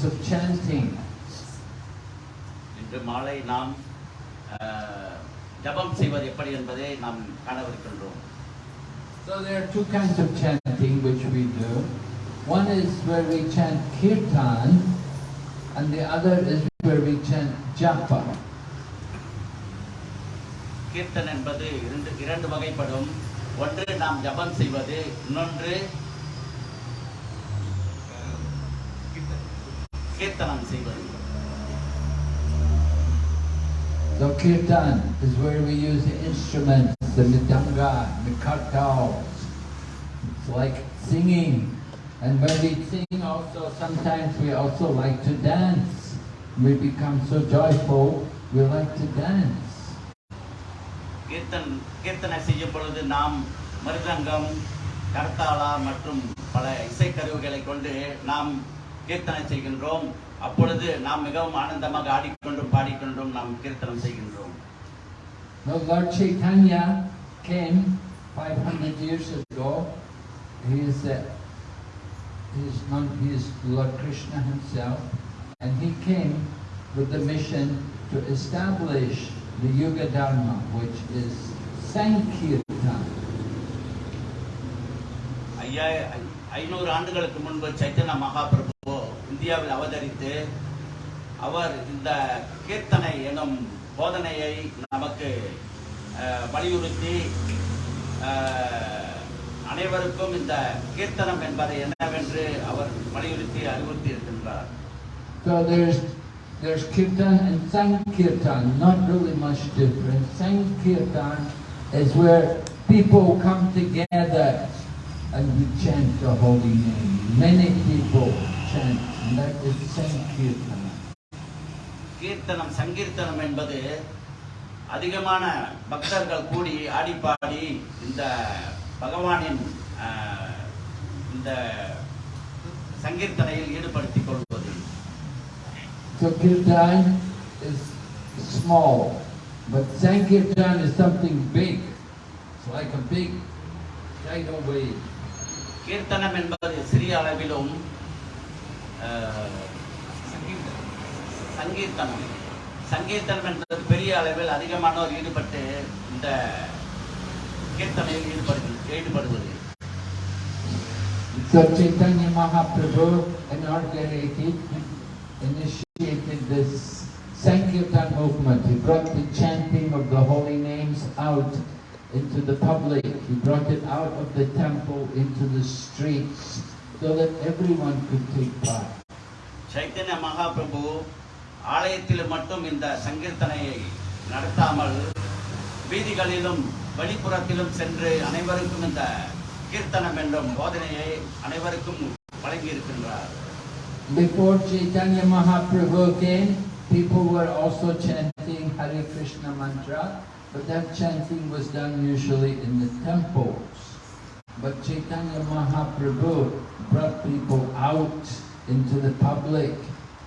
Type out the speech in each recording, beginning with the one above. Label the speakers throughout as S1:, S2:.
S1: importance of chanting.
S2: இன்று மாலை நாம் ஜெபம் செய்வது எப்படி என்பதை நாம் காணவிருக்கின்றோம்
S1: So there are two kinds of chanting which we do. One is where we chant kirtan and the other is where we chant japa.
S2: Kirtan என்பது இரண்டு இரண்டு வகைப்படும் ஒன்று நாம் ஜெபம் செய்வது இன்னொன்று கீர்த்தனம் செய்வது
S1: So kirtan is where we use the instruments, the midanga, the kartals. It's like singing. And when we sing also, sometimes we also like to dance. We become so joyful, we like to dance.
S2: Kirtan கீர்த்தனை செய்யும் பொழுது நாம் மிருதங்கம் கர்த்தாளா மற்றும் பல இசைக்கருவிகளை கொண்டு நாம் கீர்த்தனை செய்கின்றோம் அப்பொழுது நாம் மிகவும் ஆனந்தமாக ஆடிக்கொண்டும் பாடிக்கொண்டும் நாம் கீர்த்தனம் செய்கின்றோம்
S1: Now Lord Chaitanya came 500 years ago. He is, uh, he is, non, he is Lord Krishna himself. And he came with the mission to establish the Yuga Dharma, which is Sankirtan.
S2: ஐயா ஐ- ஐநூறு ஆண்டுகளுக்கு முன்பு சைத்தன்ய மகாபிரபு இந்தியாவில் அவதரித்து அவர் இந்த கீர்த்தனை எனும் போதனையை நமக்கு வலியுறுத்தி அனைவருக்கும் இந்த கீர்த்தனம் என்பதை என்னவென்று அவர் வலியுறுத்தி அறிவுறுத்தி இருக்கின்றார்
S1: So there's there's Kirtan and Sankirtan, not really much different. Sankirtan is where people come together and we chant the holy name. Many people chant, and that is Sankirtan.
S2: கீர்த்தனம் சங்கீர்த்தனம் என்பது அதிகமான பக்தர்கள் கூடி ஆடி பாடி இந்த பகவானின் இந்த சங்கீர்த்தனையில் ஈடுபடுத்திக் கொள்வது
S1: So Kirtan is small, but Sankirtan is something big. It's like a big tidal wave.
S2: கீர்த்தனம் என்பது சிறிய அளவிலும் சங்கீர்த்தனம் சங்கீர்த்தனம் என்பது பெரிய அளவில் அதிகமானோர் ஈடுபட்டு இந்த கீர்த்தனையில் ஈடுபடு ஈடுபடுவது
S1: So Chaitanya Mahaprabhu inaugurated, initiated this Sankirtan movement. He brought the chanting of the holy names out into the public. He brought it out of the temple into the streets so that everyone could take part.
S2: Chaitanya Mahaprabhu ஆலயத்தில் மட்டும் இந்த சங்கீர்த்தனையை நடத்தாமல் வீதிகளிலும் வெளிப்புறத்திலும் சென்று அனைவருக்கும் இந்த கீர்த்தனம் என்றும் போதனையை அனைவருக்கும் வழங்கியிருக்கின்றார்
S1: Before Chaitanya Mahaprabhu came, people were also chanting Hare Krishna mantra, but that chanting was done usually in the temples. But Chaitanya Mahaprabhu brought people out into the public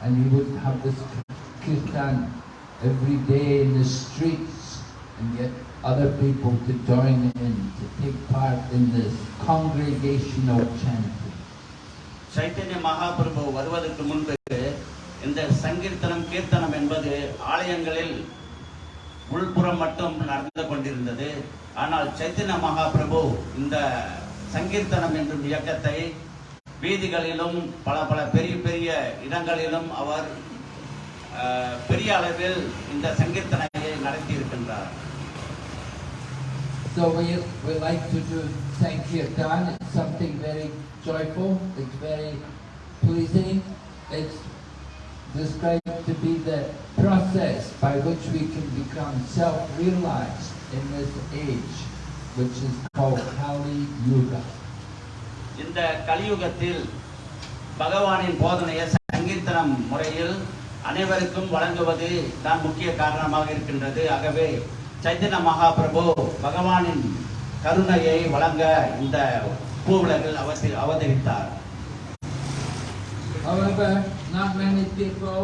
S1: and he would have this kirtan every day in the streets and get other people to join in, to take part in this congregational chanting.
S2: Chaitanya Mahaprabhu வருவதற்கு முன்பு இந்த சங்கீர்த்தனம் கீர்த்தனம் என்பது ஆலயங்களில் உள்புறம் மட்டும் நடந்து கொண்டிருந்தது ஆனால் சைத்தன்ய மகாபிரபு இந்த சங்கீர்த்தனம் என்னும் இயக்கத்தை வீதிகளிலும் பல பல பெரிய பெரிய இடங்களிலும் அவர் அஹ், பெரிய அளவில் இந்த சங்கீர்த்தனையை நடத்தி இருக்கின்றார்
S1: So we, we like to do Sankirtan. It's something very joyful. It's very pleasing. It's described to be the process by which we can become self-realized in this age, Which is called Kali Yuga.
S2: இந்த கலியுகத்தில் பகவானின் போதனையை சங்கீர்த்தனம் முறையில் அனைவருக்கும் வழங்குவது தான் முக்கிய காரணமாக இருக்கின்றது ஆகவே சைத்தன்ய மகாபிரபு பகவானின் கருணையை வழங்க இந்த பூவுலகில் அவதி- அவதரித்தார்
S1: However, not many people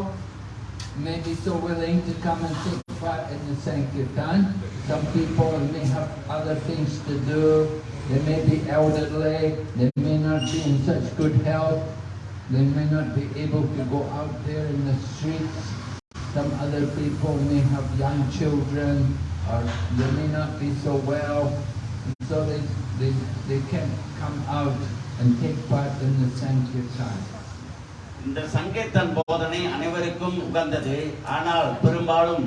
S1: may be so willing to come and take part in the Sankirtan. Some people may have other things to do. They may be elderly. They may not be in such good health. They may not be able to go out there in the streets. Some other people may have young children or they may not be so well. And so they, they, they can't come out and take part in the Sankirtan.
S2: இந்த சங்கீர்த்தன் போதனை அனைவருக்கும் உகந்தது. ஆனால் பெரும்பாலும்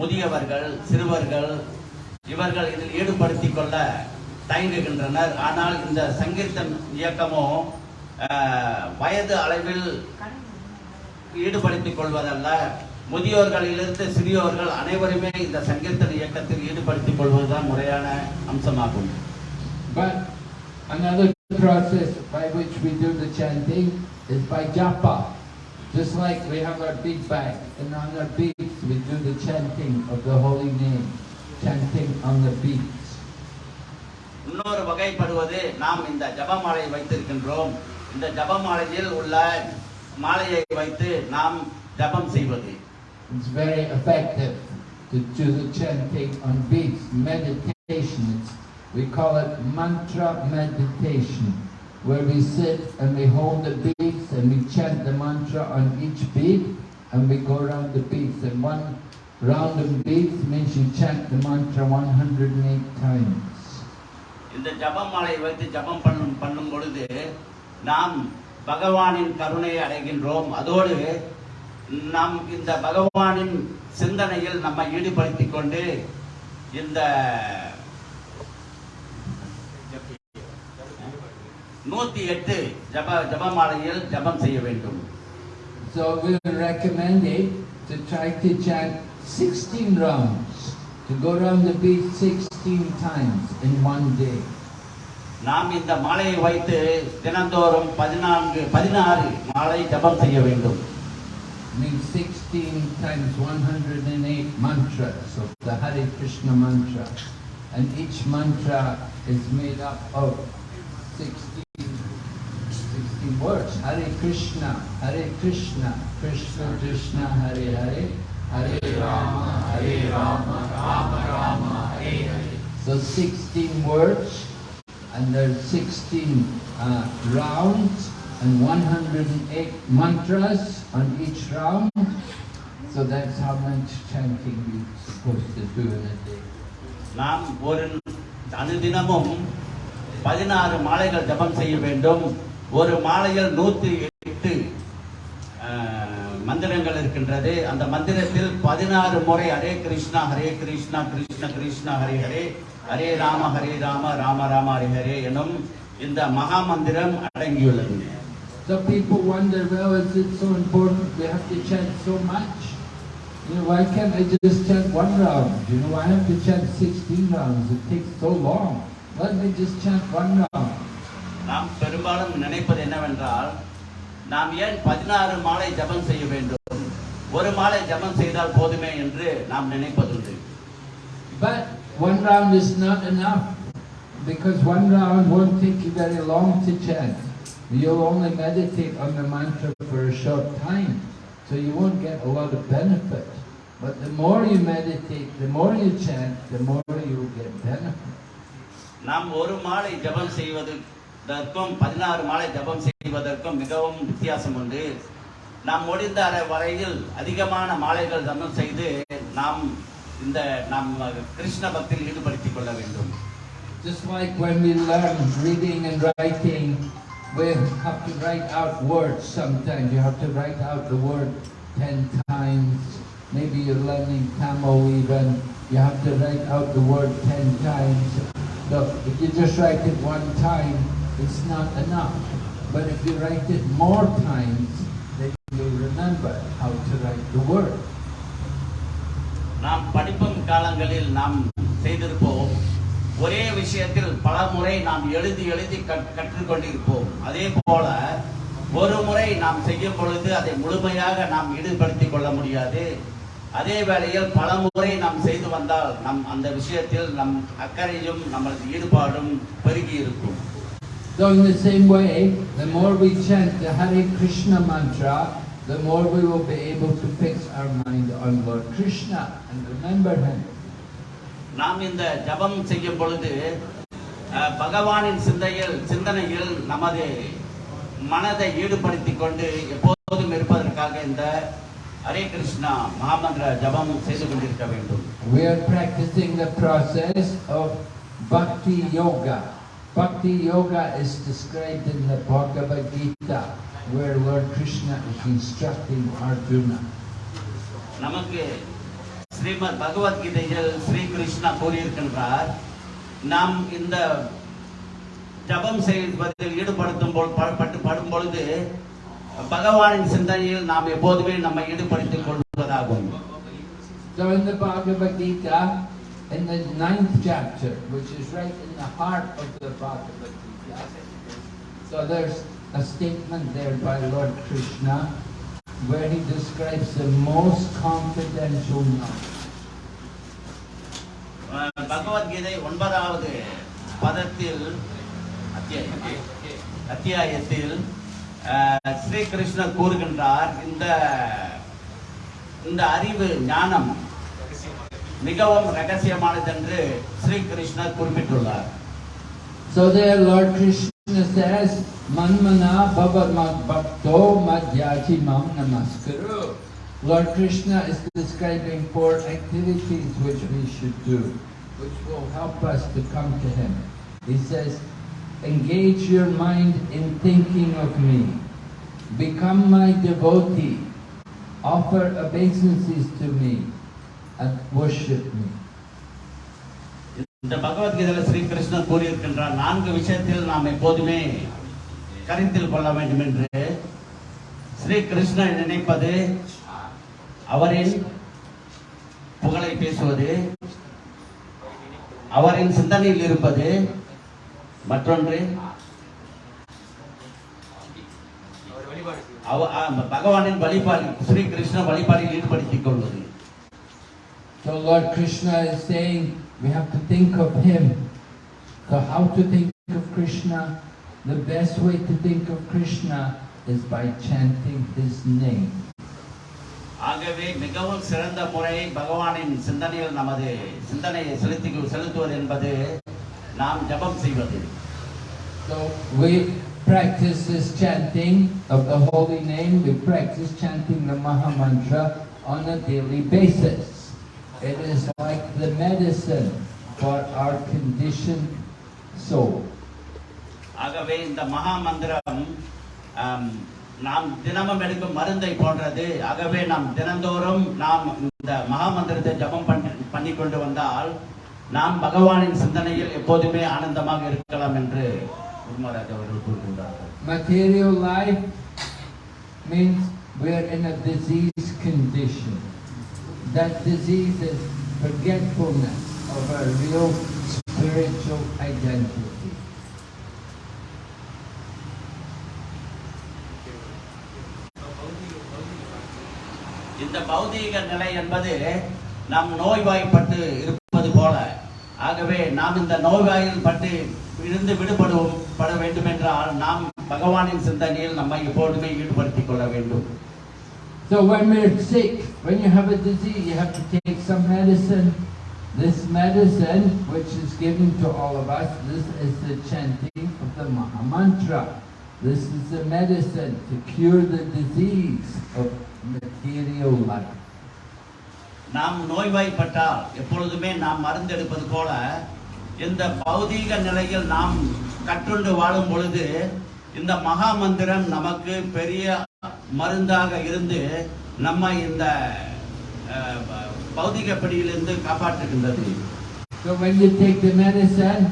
S2: முதியவர்கள் சிறுவர்கள் இவர்கள் இதில் ஈடுபடுத்திக் கொள்ள தயங்குகின்றனர். ஆனால் இந்த சங்கீர்த்தன் இயக்கமோ வயது அளவில் ஈடுபடுத்திக் கொள்வதல்ல. முதியோர்களிலிருந்து சிறியோர்கள் அனைவருமே இந்த சங்கீர்த்தன் இயக்கத்தில் ஈடுபடுத்திக் கொள்வதுதான் முறையான அம்சமாகும்.
S1: But another process by which we do the chanting is by japa. Just like we have our big bag and on our beads we do the chanting of the holy name, chanting on the beads.
S2: இன்னொரு வகைப்படுவது நாம் இந்த ஜபமாலை வைத்திருக்கின்றோம் இந்த ஜபமாலையில் உள்ள மாலையை வைத்து நாம் ஜபம் செய்வது
S1: It's very effective to do the chanting on beads, meditation. It's, we call it mantra meditation, Where we sit and we hold the beads and we chant the mantra on each bead and we go around the beads. And one round of beads means you chant the mantra 108 times.
S2: இந்த ஜபமாலை வைத்து ஜபம் பண்ணும் பண்ணும் பொழுது நாம் பகவானின் கருணையை அடைகின்றோம் அதோடு நாம் இந்த பகவானின் சிந்தனையில் நம்மை ஈடுபடுத்திக் கொண்டு இந்த நூத்தி எட்டு ஜப ஜபமாலையில் ஜபம் செய்ய வேண்டும்
S1: So we recommend it to try to chant 16 rounds, to go around the bead 16 times in one day.
S2: நாம் இந்த மாலையை வைத்து தினந்தோறும் பதினான்கு பதினாறு மாலை ஜபம் செய்ய வேண்டும்
S1: means 16 times 108 mantras of the Hare Krishna mantra. And each mantra is made up of 16, 16 words. Hare Krishna, Hare Krishna, Krishna Krishna, Hare Hare, Hare Rama, Hare Rama, Rama Rama, Hare Hare. So 16 words, and there's 16 uh, rounds, and 108 mantras on each round. So that's how much chanting we're supposed to do in a day.
S2: நாம் ஒரு அனுதினமும் பதினாறு மாலைகள் ஜபம் செய்ய வேண்டும் ஒரு மாலையில் நூத்தி எட்டு மந்திரங்கள் இருக்கின்றது அந்த மந்திரத்தில் பதினாறு முறை ஹரே கிருஷ்ணா ஹரே கிருஷ்ணா கிருஷ்ண கிருஷ்ணா ஹரே ஹரே ஹரே ராம ஹரே ராம ராம ராம ஹரே ஹரே எனும் இந்த மகா மந்திரம் அடங்கியுள்ளது
S1: So people wonder, well, is it so important we have to chant so much? You know, why can't I just chant one round? You know, I have to chant 16 rounds. It takes so long. Let me just chant one round.
S2: நாம் பெரும்பாலும் நினைப்பது என்னவென்றால் நாம் ஏன் பதினாறு மாலை ஜபம் செய்ய வேண்டும் ஒரு மாலை ஜபம் செய்தால் போதுமே என்று நாம் நினைப்பதுண்டு
S1: But one round is not enough because one round won't take you very long to chant. You'll only meditate on the mantra for a short time, so you won't get a lot of benefit. But the more you meditate, the more you chant, the more you'll get benefit.
S2: நாம் ஒரு மாலை ஜபம் தற்கும் பதினாறு மாலை ஜபம் செய்வதற்கும் மிகவும் வித்தியாசம் உண்டு நாம் முடிந்த வரையில் அதிகமான மாலைகள் ஜபம் செய்து நாம் இந்த நாம் கிருஷ்ண பக்தியில் ஈடுபடுத்திக் கொள்ள வேண்டும்
S1: Just like when we learn reading and writing, we have to write out words sometimes. You have to write out the word ten times. Maybe you're learning Tamil even. You have to write out the word ten times. So if you just write it one time, it's not enough. But if you write it more times, then you remember how to write the word.
S2: நாம் படிப்பும் காலங்களில் நாம் செய்திருப்போம் ஒரே விஷயத்தில் பல முறை நாம் எழுதி எழுதி கற்றுக்கொண்டிருப்போம் அதே போல ஒரு முறை நாம் செய்யும் பொழுது அதை முழுமையாக நாம் ஈடுபடுத்திக் கொள்ள முடியாது அதே வேளையில் பல முறை நாம் செய்து வந்தால் நம் அந்த விஷயத்தில் நம் அக்கறையும் நமது ஈடுபாடும் பெருகி இருக்கும்
S1: So in the same way, the more we chant the Hare Krishna mantra, the more we will be able to fix our mind on Lord Krishna and remember Him.
S2: நாம் இந்த ஜபம் செய்யும் பொழுது பகவானின் சிந்தையில் சிந்தனையில் நமது மனதை ஈடுபடுத்திக் கொண்டு எப்போதும் இருப்பதற்காக இந்த ஹரே கிருஷ்ணா மகாமந்திர ஜபம் செய்து கொண்டிருக்க வேண்டும்
S1: We are practicing the process of Bhakti Yoga. Bhakti Yoga is described in the Bhagavad Gita, where Lord Krishna is instructing Arjuna.
S2: நமக்கு ஸ்ரீமத் பகவத்கீதையில் ஸ்ரீ கிருஷ்ணா கூறியிருக்கின்றார் நாம் இந்த ஜபம் செய்வதில் ஈடுபடுத்தும் பட்டு படும் பொழுது பகவானின் சிந்தனையில் நாம் எப்போதுமே நம்மை ஈடுபடுத்திக் கொள்வதாகும்
S1: So in the Bhagavad Gita, in the ninth chapter, which is right in the heart of the Bhagavad Gita, so there's a statement there by Lord Krishna where he describes the most confidential knowledge.
S2: அஹ் பகவத்கீதை ஒன்பதாவது பதத்தில் அத்தியாயம் அத்தியாயத்தில் அஹ், ஸ்ரீ கிருஷ்ணர் கூறுகின்றார் இந்த இந்த அறிவு ஞானம் மிகவும் ரகசியமானது என்று ஸ்ரீ கிருஷ்ணர் குறிப்பிட்டுள்ளார்
S1: So there Lord Krishna says, Manmana bhava mad bhakto madhyati mam namaskaru. Lord Krishna is describing four activities which we should do, which will help us to come to Him. He says, engage your mind in thinking of me. Become my devotee. Offer obeisances to me And worship me.
S2: இந்த பகவத்கீதையில் ஸ்ரீ கிருஷ்ணர் கூறியிருக்கின்றார் நான்கு விஷயத்தில் நாம் எப்போதுமே கருத்தில் கொள்ள வேண்டும் என்று ஸ்ரீ கிருஷ்ணர் நினைப்பது அவரின் புகழை பேசுவது அவரின் சிந்தனையில் இருப்பது மற்றொன்று பகவானின் வழிபாடு ஸ்ரீ கிருஷ்ண வழிபாடில் ஈடுபடுத்திக் கொள்வது
S1: So Lord Krishna is saying we have to think of Him. So how to think of Krishna? The best way to think of Krishna is by chanting His name.
S2: ஆகவே மிகவும் சிறந்த முறை பகவானின் சிந்தனையில் நமது சிந்தனையை செலுத்தி செலுத்துவது என்பது நாம் ஜபம் செய்வது
S1: So we practice this chanting of the holy name, we practice chanting the Maha Mantra on a daily basis. It is like the medicine for our conditioned soul.
S2: ஆகவே இந்த மகா மந்திரம் நாம் தினமும் எடுக்கும் மருந்தை போன்றது ஆகவே நாம் தினந்தோறும் நாம் இந்த மகா மந்திரத்தை ஜபம் பண்ணி கொண்டு வந்தால் நாம் பகவானின் சிந்தனையில் எப்போதுமே ஆனந்தமாக இருக்கலாம் என்று குருமராஜ் அவர்கள் கூறுகின்றார்கள்
S1: Material life means we're in a disease condition. That disease is forgetfulness of our real spiritual identity.
S2: இந்த பௌதீக நிலை என்பது நாம் நோய்வாய்ப்பட்டு இருப்பது போல ஆகவே நாம் இந்த நோய்வாயில் பட்டு இருந்து விடுபடுவோம் பட வேண்டும் என்றால் நாம் பகவானின் சிந்தனையில் நம்மை எப்போதுமே ஈடுபடுத்திக் கொள்ள வேண்டும்
S1: So when we're sick, when you have a disease, you have to take some medicine. This medicine, which is given to all of us, this is the chanting of the Maha Mantra. This is the medicine to cure the disease of material life.
S2: நாம் நோய்வாய்ப்பட்டால் எப்பொழுதுமே நாம் மருந்தெடுப்பது போல இந்த பௌதீக நிலையில் நாம் கற்றுண்டு வாழும் பொழுது இந்த மகா மந்திரம் நமக்கு பெரிய மருந்தாக இருந்து நம்மை இந்த பௌதிக பிடியிலிருந்து காப்பாற்றுகின்றது
S1: So when you take the medicine,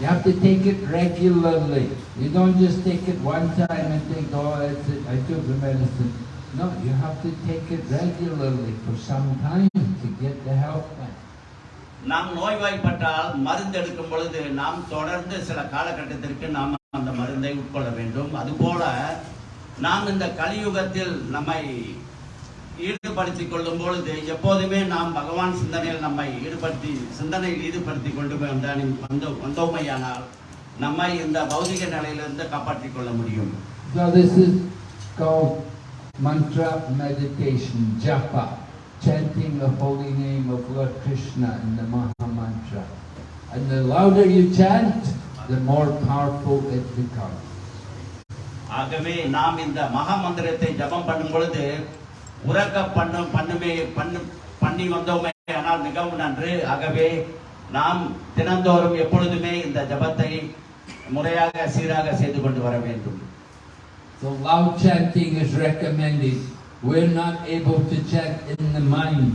S1: you have to take it regularly. You don't just take it one time and think, oh, that's it, I took the medicine. No, you have to take it regularly for some time to get the help back.
S2: நாம் நோய்வாய்ப்பட்டால் மருந்து எடுக்கும் பொழுது நாம் தொடர்ந்து சில காலகட்டத்திற்கு நாம் அந்த மருந்தை உட்கொள்ள வேண்டும் அதுபோல நாம் இந்த கலியுகத்தில் நம்மை ஈடுபடுத்திக் கொள்ளும் பொழுது எப்போதுமே நாம் பகவான் சிந்தனையில் நம்மை ஈடுபடுத்தி சிந்தனையில் ஈடுபடுத்திக் கொண்டு வந்தால் வந்தோ வந்தோமையானால் நம்மை இந்த பௌதிக நிலையிலிருந்து காப்பாற்றிக் கொள்ள முடியும்
S1: So this is called mantra meditation, japa, chanting the holy name of Lord Krishna in the Maha Mantra. And the louder you chant, the more powerful it becomes.
S2: ஆகவே நாம் இந்த மகா மந்திரத்தை ஜபம் பண்ணும் பொழுது உறக்க பண்ணும் பண்ணுமே பண்ணு பண்ணி வந்தோமே ஆனால் மிகவும் நன்று ஆகவே நாம் தினந்தோறும் எப்பொழுதுமே இந்த ஜபத்தை முறையாக சீராக செய்து கொண்டு வர வேண்டும்
S1: So loud chanting is recommended. We're not able to chant in the mind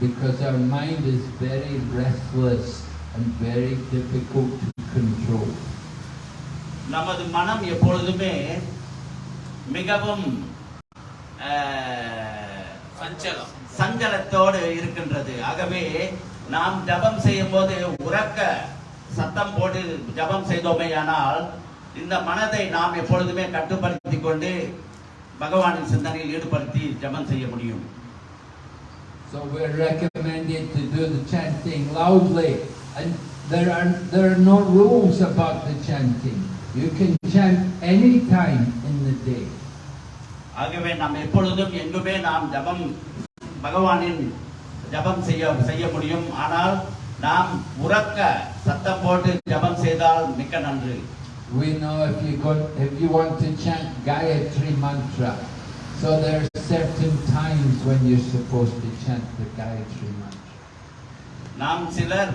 S1: because our mind is very restless and very difficult to control.
S2: நமது மனம் எப்பொழுதுமே மிகவும் அஹ்,
S3: சஞ்சலம்
S2: சஞ்சலத்தோடு இருக்கின்றது ஆகவே நாம் ஜபம் செய்யும் போது உறக்க சத்தம் போட்டு ஜபம் செய்தோமேயானால் இந்த மனதை நாம் எப்பொழுதுமே கட்டுப்படுத்தி கொண்டு பகவானின் சிந்தனையில் ஈடுபடுத்தி ஜபம் செய்ய முடியும்
S1: So we're recommended to do the chanting loudly. And there are, there are no rules about the chanting. You can chant any time in the day.
S2: ஆகவே நாம் எப்பொழுதும் எங்குமே நாம் ஜபம் பகவானின் ஜபம் செய்ய செய்ய முடியும். ஆனால் நாம் உறக்க சத்தம் போட்டு ஜபம் செய்தால் மிக்க நன்று.
S1: We know if you go, if you want to chant Gayatri mantra, so there are certain times when you're supposed to chant the Gayatri mantra.
S2: நாம் சிலர்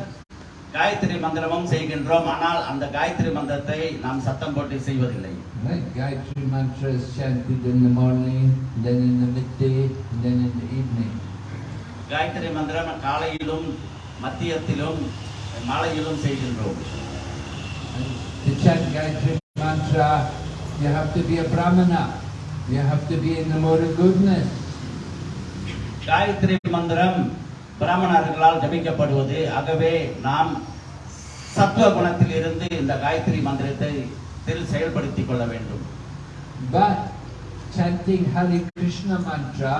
S2: காயத்ரி மந்திரமும் செய்கின்றோம். ஆனால் அந்த காயத்ரி மந்திரத்தை நாம் சத்தம் போட்டு செய்வதில்லை.
S1: Right? Gayatri mantra is chanted in the morning, then in the midday, then in the evening.
S2: Gayatri மந்திரம் காலையிலும் மத்தியத்திலும் மாலையிலும் செய்கின்றோம்
S1: to chant Gayatri mantra, you have to be a brahmana. You have to be in the of goodness.
S2: Gayatri மந்திரம் பிராமணர்களால் ஜபிக்கப்படுவது ஆகவே நாம் சத்துவ குணத்தில் இருந்து இந்த காயத்ரி மந்திரத்தை செயல்படுத்திக் கொள்ள வேண்டும்
S1: But chanting Hare Krishna mantra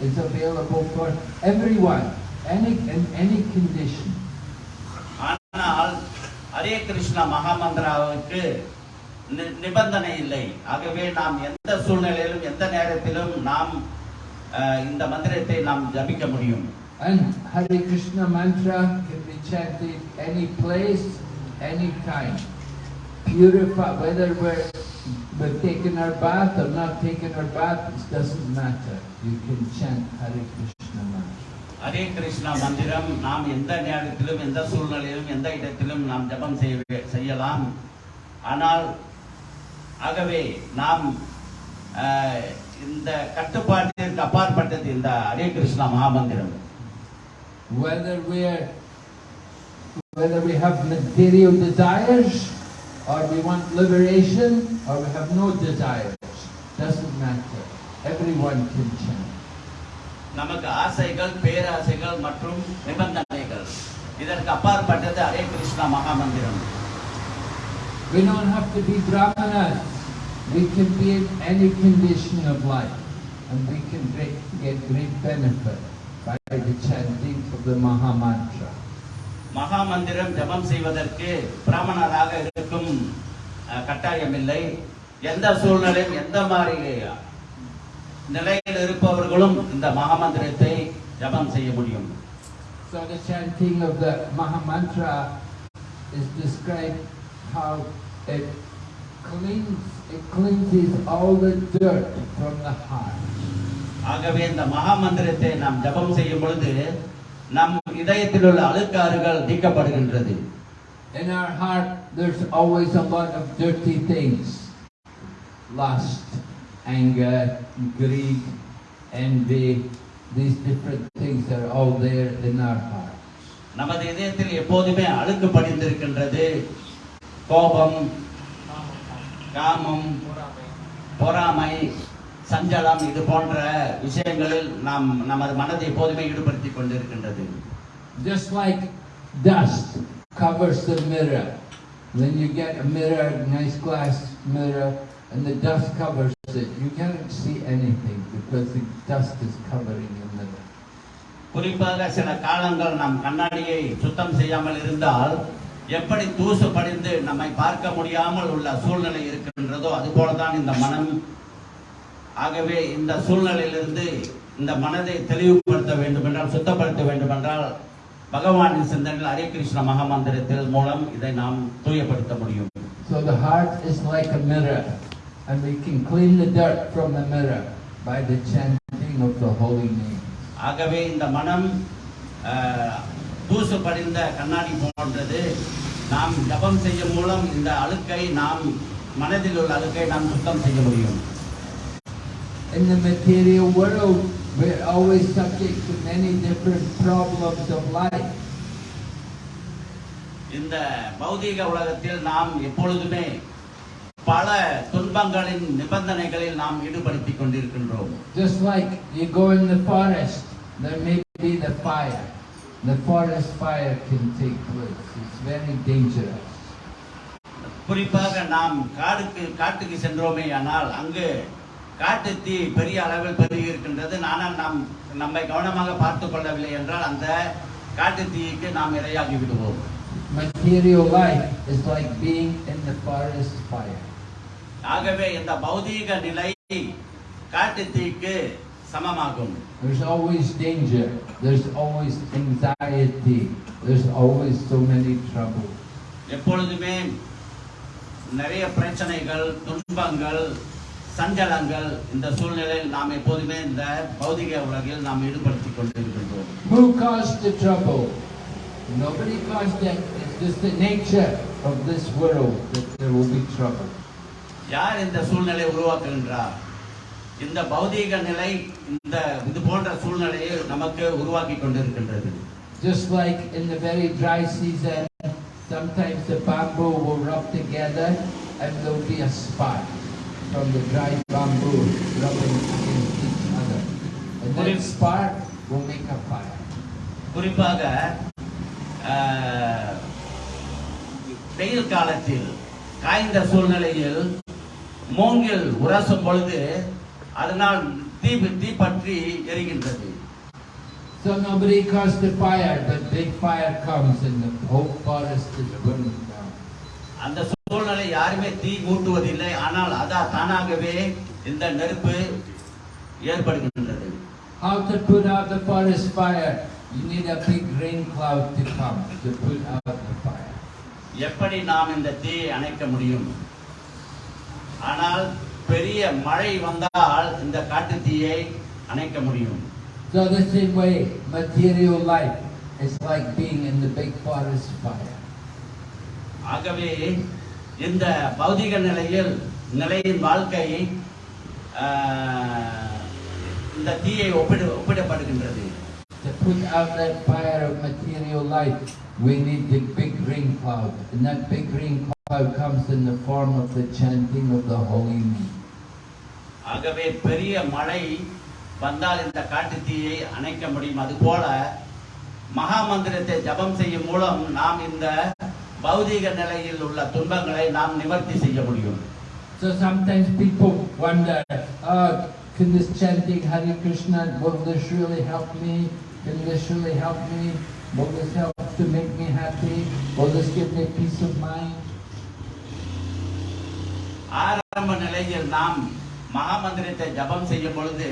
S1: is available for everyone, any in any condition.
S2: ஆனால் ஹரே கிருஷ்ண மகாமந்திராவுக்கு நிபந்தனை இல்லை ஆகவே நாம் எந்த சூழ்நிலையிலும் எந்த நேரத்திலும் நாம் இந்த மந்திரத்தை நாம் ஜபிக்க முடியும்
S1: And Hare Krishna mantra can be chanted any place, any time. Purify, whether we're, we're taking our bath or not taking our bath, it doesn't matter. You can chant Hare Krishna mantra.
S2: Hare Krishna மந்திரம் நாம் எந்த நேரத்திலும் எந்த சூழ்நிலையிலும் எந்த இடத்திலும் நாம் ஜபம் செய்ய செய்யலாம் ஆனால் ஆகவே நாம் இந்த கட்டுப்பாட்டிற்கு அப்பாற்பட்டது இந்த Hare Krishna மகாமந்திரம்
S1: Whether we're, whether we have material desires, or we want liberation, or we have no desires, doesn't matter. Everyone can chant.
S2: நமக்கு ஆசைகள் பேராசைகள் மற்றும் நிபந்தனைகள் இதற்கு அப்பாற்பட்டது Hare Krishna மகாமந்திரம்
S1: We don't have to be brahmanas. We can be in any condition of life, and we can great, get great benefit by the chanting of the Maha
S2: மகாமந்திரம் ஜபம் செய்வதற்கு பிராமணராக இருக்கும் கட்டாயமில்லை எந்த சூழ்நிலையும் எந்த மாதிரி நிலையில் இருப்பவர்களும் இந்த மகாமந்திரத்தை ஜபம் செய்ய முடியும்
S1: So the chanting of the Maha Mantra is described how it cleans, it cleanses all the dirt from the heart.
S2: ஆகவே இந்த மகாமந்திரத்தை நாம் ஜபம் செய்யும் பொழுது நம் இதயத்தில் உள்ள அழுக்காறுகள் நீக்கப்படுகின்றது
S1: In our heart, there's always a lot of dirty things. Lust, anger, greed, envy, these different things are all there in our hearts.
S2: நமது இதயத்தில் எப்போதுமே அழுக்கு படிந்திருக்கின்றது கோபம் காமம் பொறாமை சஞ்சலம் இது போன்ற விஷயங்களில் நாம் நமது மனதை எப்போதுமே ஈடுபடுத்திக் கொண்டிருக்கின்றது
S1: Just like dust covers the mirror. When you get a mirror, nice glass mirror, and the dust covers it, you can't see anything because the dust is covering the mirror.
S2: குறிப்பாக சில காலங்கள் நாம் கண்ணாடியை சுத்தம் செய்யாமல் இருந்தால் எப்படி தூசு படிந்து நம்மை பார்க்க முடியாமல் உள்ள சூழ்நிலை இருக்கின்றதோ அதுபோலதான் இந்த மனம் ஆகவே இந்த சூழ்நிலையிலிருந்து இந்த மனதை தெளிவுபடுத்த வேண்டும் என்றால் சுத்தப்படுத்த வேண்டும் என்றால் பகவானின் சிந்தனையில் ஹரே கிருஷ்ண மகாமந்திரத்தில் மூலம் இதை நாம் தூயப்படுத்த முடியும்.
S1: So the heart is like a mirror, and we can clean the dirt from the mirror by the chanting of the holy name.
S2: ஆகவே இந்த மனம் தூசு படிந்த கண்ணாடி போன்றது. நாம் ஜபம் செய்யும் மூலம் இந்த அழுக்கை நாம் மனதில் உள்ள அழுக்கை நாம் சுத்தம் செய்ய முடியும்.
S1: In the material world, we're always subject to many different problems of life.
S2: இந்த பௌதீக உலகத்தில் நாம் எப்பொழுதுமே பல துன்பங்களின் நிபந்தனைகளில் நாம் ஈடுபடுத்திக் கொண்டிருக்கின்றோம்
S1: Just like you go in the forest, there may be the fire. The forest fire can take place. It's very dangerous.
S2: குறிப்பாக நாம் காடுக்கு காட்டுக்கு சென்றோமே ஆனால் அங்கு காட்டு தீ பெரிய அளவில் பெருகி இருக்கின்றது ஆனால் நாம் நம்மை கவனமாக பார்த்து கொள்ளவில்லை என்றால் அந்த காட்டு தீக்கு நாம் இரையாகி விடுவோம்
S1: Material life is like being in the forest fire.
S2: ஆகவே இந்த பௌதீக நிலை காட்டு தீக்கு சமமாகும்
S1: There's always danger. There's always anxiety. There's always so many troubles.
S2: எப்பொழுதுமே நிறைய பிரச்சனைகள் துன்பங்கள் சஞ்சலங்கள் இந்த சூழ்நிலையில் நாம் எப்போதுமே இந்த பௌதிக உலகில் நாம் ஈடுபடுத்திக் கொண்டிருக்கின்றோம்
S1: Who caused the trouble? Nobody caused it. It's just the nature of this world that there will be trouble.
S2: யார் இந்த சூழ்நிலை உருவாக்குகின்றார் இந்த பௌதீக நிலை இந்த இது போன்ற சூழ்நிலையை நமக்கு உருவாக்கி கொண்டிருக்கின்றது
S1: Just like in the very dry season, sometimes the bamboo will rub together and there'll be a spark from the dry bamboo rubbing against each other. And that spark will make a fire.
S2: குறிப்பாக வெயில் காலத்தில் காய்ந்த சூழ்நிலையில் மூங்கில் உரசும் பொழுது அதனால் தீ தீ பற்றி எரிகின்றது
S1: So nobody caused the fire, but big fire comes and the whole forest is burning down.
S2: யாருமே தீ மூட்டுவதில்லை ஆனால் அதா தானாகவே இந்த நெருப்பு ஏற்படுகின்றது
S1: How to put out the forest fire? You need a big rain cloud to come to put out the fire.
S2: எப்படி நாம் இந்த தீயை அணைக்க முடியும் ஆனால் பெரிய மழை வந்தால் இந்த காட்டு தீயை அணைக்க முடியும்
S1: So the same way, material life is like being in the big forest fire.
S2: ஆகவே இந்த பௌதிக நிலையில் நிலையின் வாழ்க்கை ஆஹ், இந்த தீயை ஒப்பிடு ஒப்பிடப்படுகின்றது
S1: To put out that fire of material life, we need the big rain cloud. And that big rain cloud comes in the form of the chanting of the holy name.
S2: ஆகவே பெரிய மழை வந்தால் இந்த காட்டு தீயை அணைக்க முடியும் அதுபோல மகா மந்திரத்தை ஜபம் செய்யும் மூலம் நாம் இந்த பௌதீக நிலையில் உள்ள துன்பங்களை நாம் நிவர்த்தி செய்ய முடியும்
S1: So sometimes people wonder, oh, can this chanting Hare Krishna, will this really help me? Can this really help me? Will this help to make me happy? Will this give me peace of mind?
S2: ஆரம்ப நிலையில் நாம் மகா மந்திரத்தை ஜபம் செய்யும் பொழுது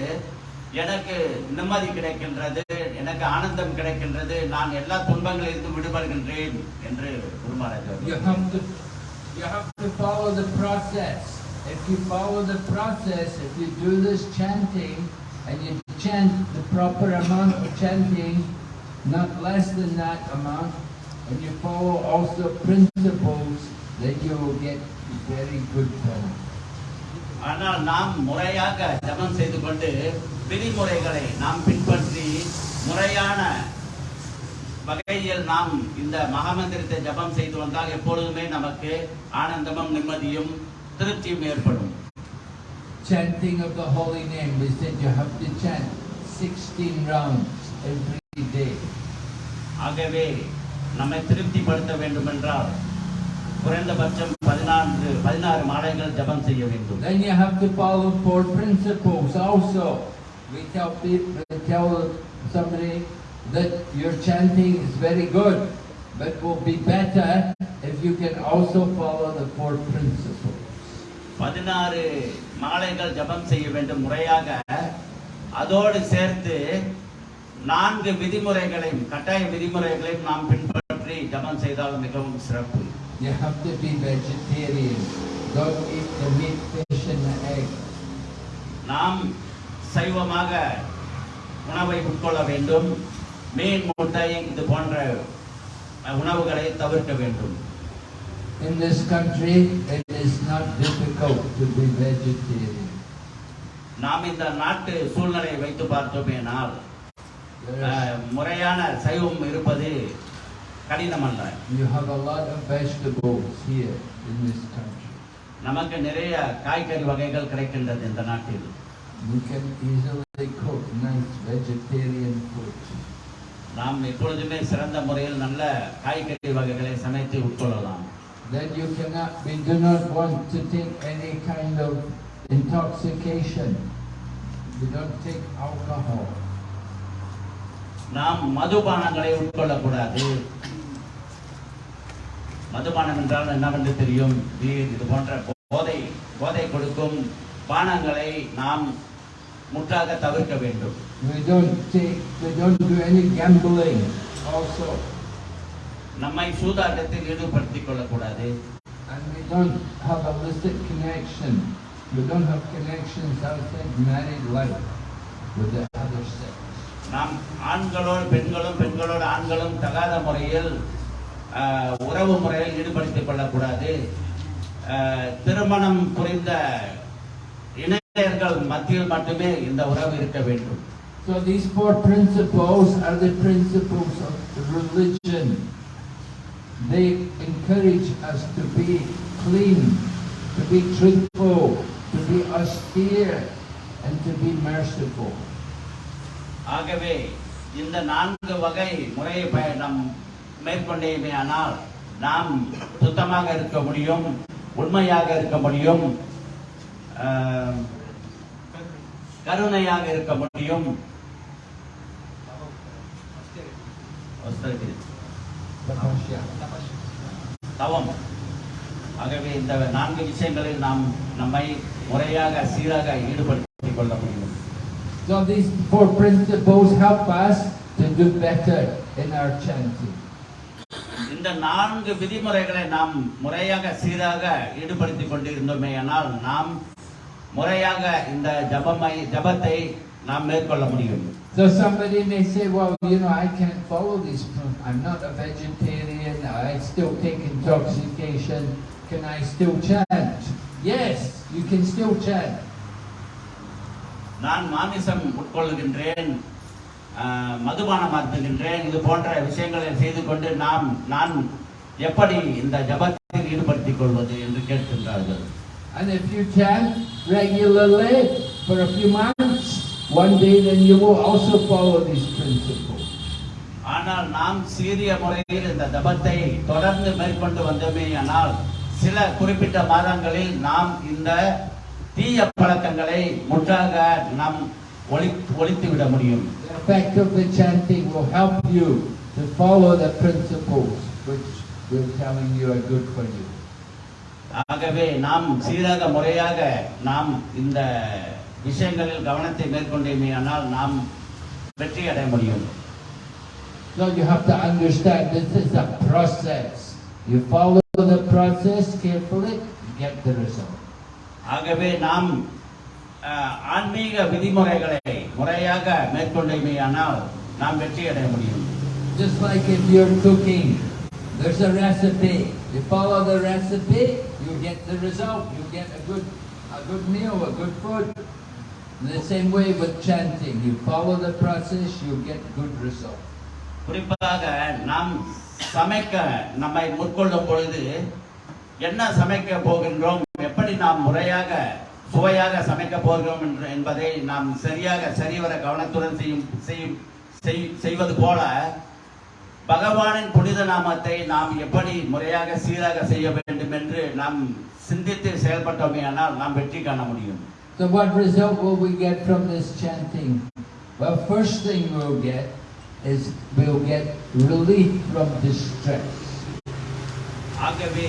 S2: எனக்கு நிம்மதி கிடைக்கின்றது எனக்கு ஆனந்தம் கிடைக்கின்றது நான் எல்லா துன்பங்களிலிருந்து விடுபடுகின்றேன் என்று குருமராஜர்
S1: You have to, you have to follow the process. If you follow the process, if you do this chanting and you chant the proper amount of chanting, not less than that amount, and you follow also principles, then you will get very good fun.
S2: ஆனால் நாம் முறையாக ஜெபம் செய்து கொண்டு விதிமுறைகளை நாம் பின்பற்றி முறையான வகையில் நாம் இந்த மகாமந்திரத்தை ஜெபம் செய்து வந்தால் எப்பொழுதுமே நமக்கு ஆனந்தமும் நிம்மதியும் திருப்தியும் ஏற்படும்
S1: Chanting of the holy name, we said you have to chant 16 rounds every day.
S2: ஆகவே நம்மை திருப்திப்படுத்த வேண்டும் என்றால் குறைந்தபட்சம் பதினான்கு பதினாறு மாலைகள் ஜெபம் செய்ய வேண்டும்
S1: Then you have to follow four principles also. We tell people, we tell somebody that your chanting is very good, but will be better if you can also follow the four principles.
S2: பதினாறு மாலைகள் ஜெபம் செய்ய வேண்டும் முறையாக அதோடு சேர்த்து நான்கு விதிமுறைகளையும் கட்டாய விதிமுறைகளையும் நாம் பின்பற்றி ஜெபம் செய்தால் மிகவும் சிறப்பு
S1: You have to be vegetarian. Don't eat the meat, fish and the egg.
S2: நாம் சைவமாக உணவை உட்கொள்ள வேண்டும் மீன் முட்டை இது போன்ற உணவுகளை தவிர்க்க வேண்டும்
S1: In this country, it is not difficult to be vegetarian.
S2: நாம் இந்த நாட்டு சூழ்நிலையை வைத்து பார்த்தோமேனால் முறையான சைவம் இருப்பது கடினமல்ல
S1: You have a lot of vegetables here in this country.
S2: நமக்கு நிறைய காய்கறி வகைகள் கிடைக்கின்றது இந்த நாட்டில்
S1: You can easily cook nice vegetarian food.
S2: நாம் எப்பொழுதுமே சிறந்த முறையில் நல்ல காய்கறி வகைகளை சமைத்து உட்கொள்ளலாம்
S1: Then you cannot, we do not want to take any kind of intoxication. We don't take alcohol.
S2: நாம் மதுபானங்களை உட்கொள்ளக்கூடாது மதுபானம் என்றால் என்னவென்று தெரியும் பீர் இது போன்ற போதை போதை கொடுக்கும் பானங்களை நாம் முற்றாக தவிர்க்க வேண்டும்
S1: We don't take, we don't do any gambling also.
S2: நம்மை சூதாட்டத்தில் ஈடுபடுத்திக் கொள்ளக்கூடாது
S1: And we don't have illicit connection. We don't have connections outside married life with the other sex.
S2: நாம் ஆண்களோடு பெண்களும் பெண்களோடு ஆண்களும் தகாத முறையில் உறவு முறையில் ஈடுபடுத்திக் கொள்ளக்கூடாது திருமணம் புரிந்த இணையர்கள் மத்தியில் மட்டுமே இந்த உறவு இருக்க வேண்டும்
S1: So these four principles are the principles of religion. They encourage us to be clean, to be truthful, to be austere, and to be merciful.
S2: ஆகவே இந்த நான்கு வகை முறையை நாம் மேற்கொண்டேமே ஆனால் நாம் சுத்தமாக இருக்க முடியும் உண்மையாக இருக்க முடியும் கருணையாக இருக்க முடியும். தவம். ஆகவே இந்த நான்கு விஷயங்களில் நாம் நம்மை முறையாக சீராக ஈடுபடுத்திக் கொள்ள முடியும்.
S1: So these four principles help us to do better in our chanting.
S2: இந்த நான்கு விதிமுறைகளை நாம் முறையாக சீராக ஈடுபடுத்திக் கொண்டிருந்தோமே ஆனால் நாம் முறையாக இந்த ஜபமை ஜபத்தை நாம் மேற்கொள்ள முடியும்
S1: So somebody may say, well, you know, I can't follow these. I'm not a vegetarian. I still take intoxication. Can I still chant? Yes, you can still chant.
S2: நான் மாமிசம் உட்கொள்கின்றேன் மதுபானம் அருந்துகின்றேன் இது போன்ற விஷயங்களை செய்து கொண்டு நாம் நான் எப்படி இந்த ஜபத்தில் ஈடுபடுத்திக் கொள்வது என்று கேட்கின்றார்கள்
S1: And if you chant regularly for a few months, one day then you will also follow these principles.
S2: ஆனால் நாம் சீரிய முறையில் இந்த ஜபத்தை தொடர்ந்து மேற்கொண்டு வந்தோமே ஆனால் சில குறிப்பிட்ட மாதங்களில் நாம் இந்த தீய பழக்கங்களை முற்றாக நாம் ஒழித்து விட முடியும்
S1: The effect of the chanting will help you to follow the principles which we're telling you are good for you.
S2: ஆகவே நாம் சீராக முறையாக நாம் இந்த விஷயங்களில் கவனத்தை மேற்கொண்டேமே ஆனால் நாம் வெற்றி அடைய முடியும்
S1: So you have to understand this is a process. You follow the process carefully, you get the result.
S2: ஆகவே நாம் அஹ், ஆன்மீக விதிமுறைகளை முறையாக மேற்கொண்டேமே ஆனால் நாம் வெற்றி அடைய முடியும்
S1: Just like if you're cooking, there's a recipe. You follow the recipe, you get the result. You get a good a good meal, a good food. In the same way with chanting, you follow the process, you get good result.
S2: குறிப்பாக நாம் சமைக்க நம்மை முற்கொள்ளும் பொழுது என்ன சமைக்க போகின்றோம் எப்படி நாம் முறையாக சுவையாக சமைக்க போகிறோம் என்று என்பதை நாம் சரியாக சரிவர கவனத்துடன் செய்யும் செய்யும் செய்- செய்வது போல பகவானின் புனித நாமத்தை நாம் எப்படி முறையாக சீராக செய்ய வேண்டும் என்று நாம் சிந்தித்து செயல்பட்டோமேயானால் நாம் வெற்றி காண முடியும்
S1: So what result will we get from this chanting? Well, first thing we'll get is we'll get relief from distress.
S2: ஆகவே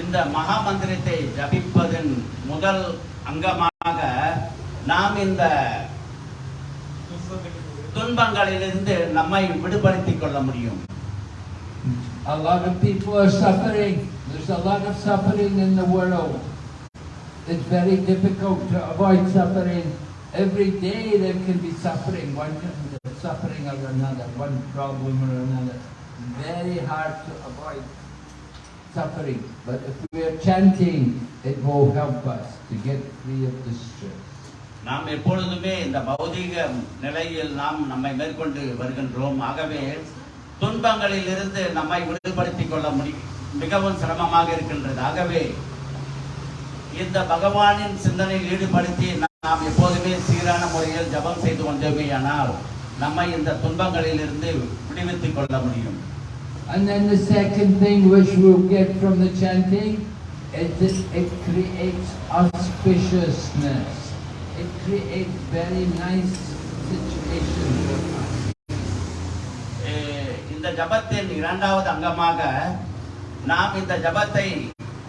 S2: இந்த மகா மந்திரத்தை ஜபிப்பதன் முதல் அங்கமாக நாம் இந்த துன்பங்களிலிருந்து நம்மை விடுபடுத்திக் கொள்ள முடியும்
S1: A lot of people are suffering. There's a lot of suffering in the world. It's very difficult to avoid suffering. Every day there can be suffering, one kind of suffering or another, one problem or another. Very hard to avoid suffering. But if we are chanting, it will help us to get free of distress.
S2: நாம் எப்பொழுதுமே இந்த பௌதீக நிலையில் நாம் நம்மை மேற்கொண்டு வருகின்றோம் ஆகவே துன்பங்களில் இருந்து நம்மை விடுபடுத்திக் கொள்ள முடியும் மிகவும் சிரமமாக இருக்கின்றது ஆகவே இந்த பகவானின் சிந்தனையில் ஈடுபடுத்தி நாம் எப்போதுமே சீரான முறையில் ஜபம் செய்து கொண்டோமேயானால் நம்மை இந்த துன்பங்களில் இருந்து விடுவித்துக் கொள்ள முடியும்
S1: And then the second thing which we'll get from the chanting is that it creates auspiciousness. It creates very nice situations for us.
S2: அஹ் இந்த ஜபத்தின் இரண்டாவது அங்கமாக நாம் இந்த ஜபத்தை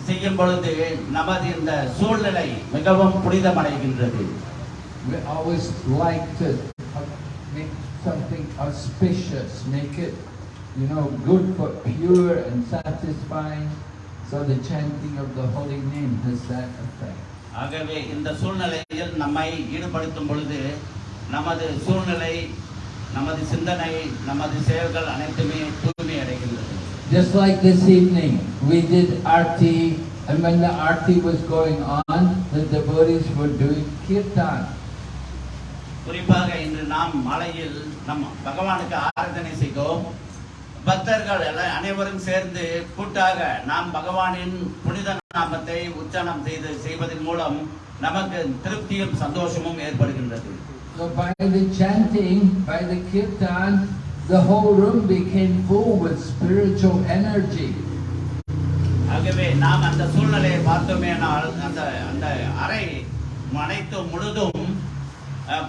S2: செய்யும் பொழுது நமது இந்த சூழ்நிலை மிகவும் புனிதமடைகின்றது
S1: We always like to make something auspicious, make it, you know, good for pure and satisfying. So the chanting of the holy name has that effect.
S2: ஆகவே இந்த சூழ்நிலையில் நம்மை ஈடுபடுத்தும் பொழுது நமது சூழ்நிலை நமது சிந்தனை நமது செயல்கள் அனைத்துமே தூய்மை அடைகின்றது
S1: Just like this evening, we did arti, and when the arti was going on, the devotees were doing kirtan.
S2: குறிப்பாக இன்று நாம் மாலையில் நம் பகவானுக்கு ஆராதனை செய்தோம் பக்தர்கள் எல்லாம் அனைவரும் சேர்ந்து கூட்டாக நாம் பகவானின் புனித நாமத்தை உச்சாரணம் செய்து செய்வதன் மூலம் நமக்கு திருப்தியும் சந்தோஷமும் ஏற்படுகின்றது.
S1: So by the chanting, by the kirtan, the whole room became full with spiritual energy.
S2: ஆகவே நாம் அந்த சூழ்நிலையை பார்த்தோமேனால் அந்த அந்த அறை அனைத்தும் முழுதும்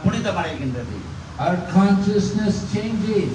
S2: புனிதமடைகின்றது.
S1: Our consciousness changes.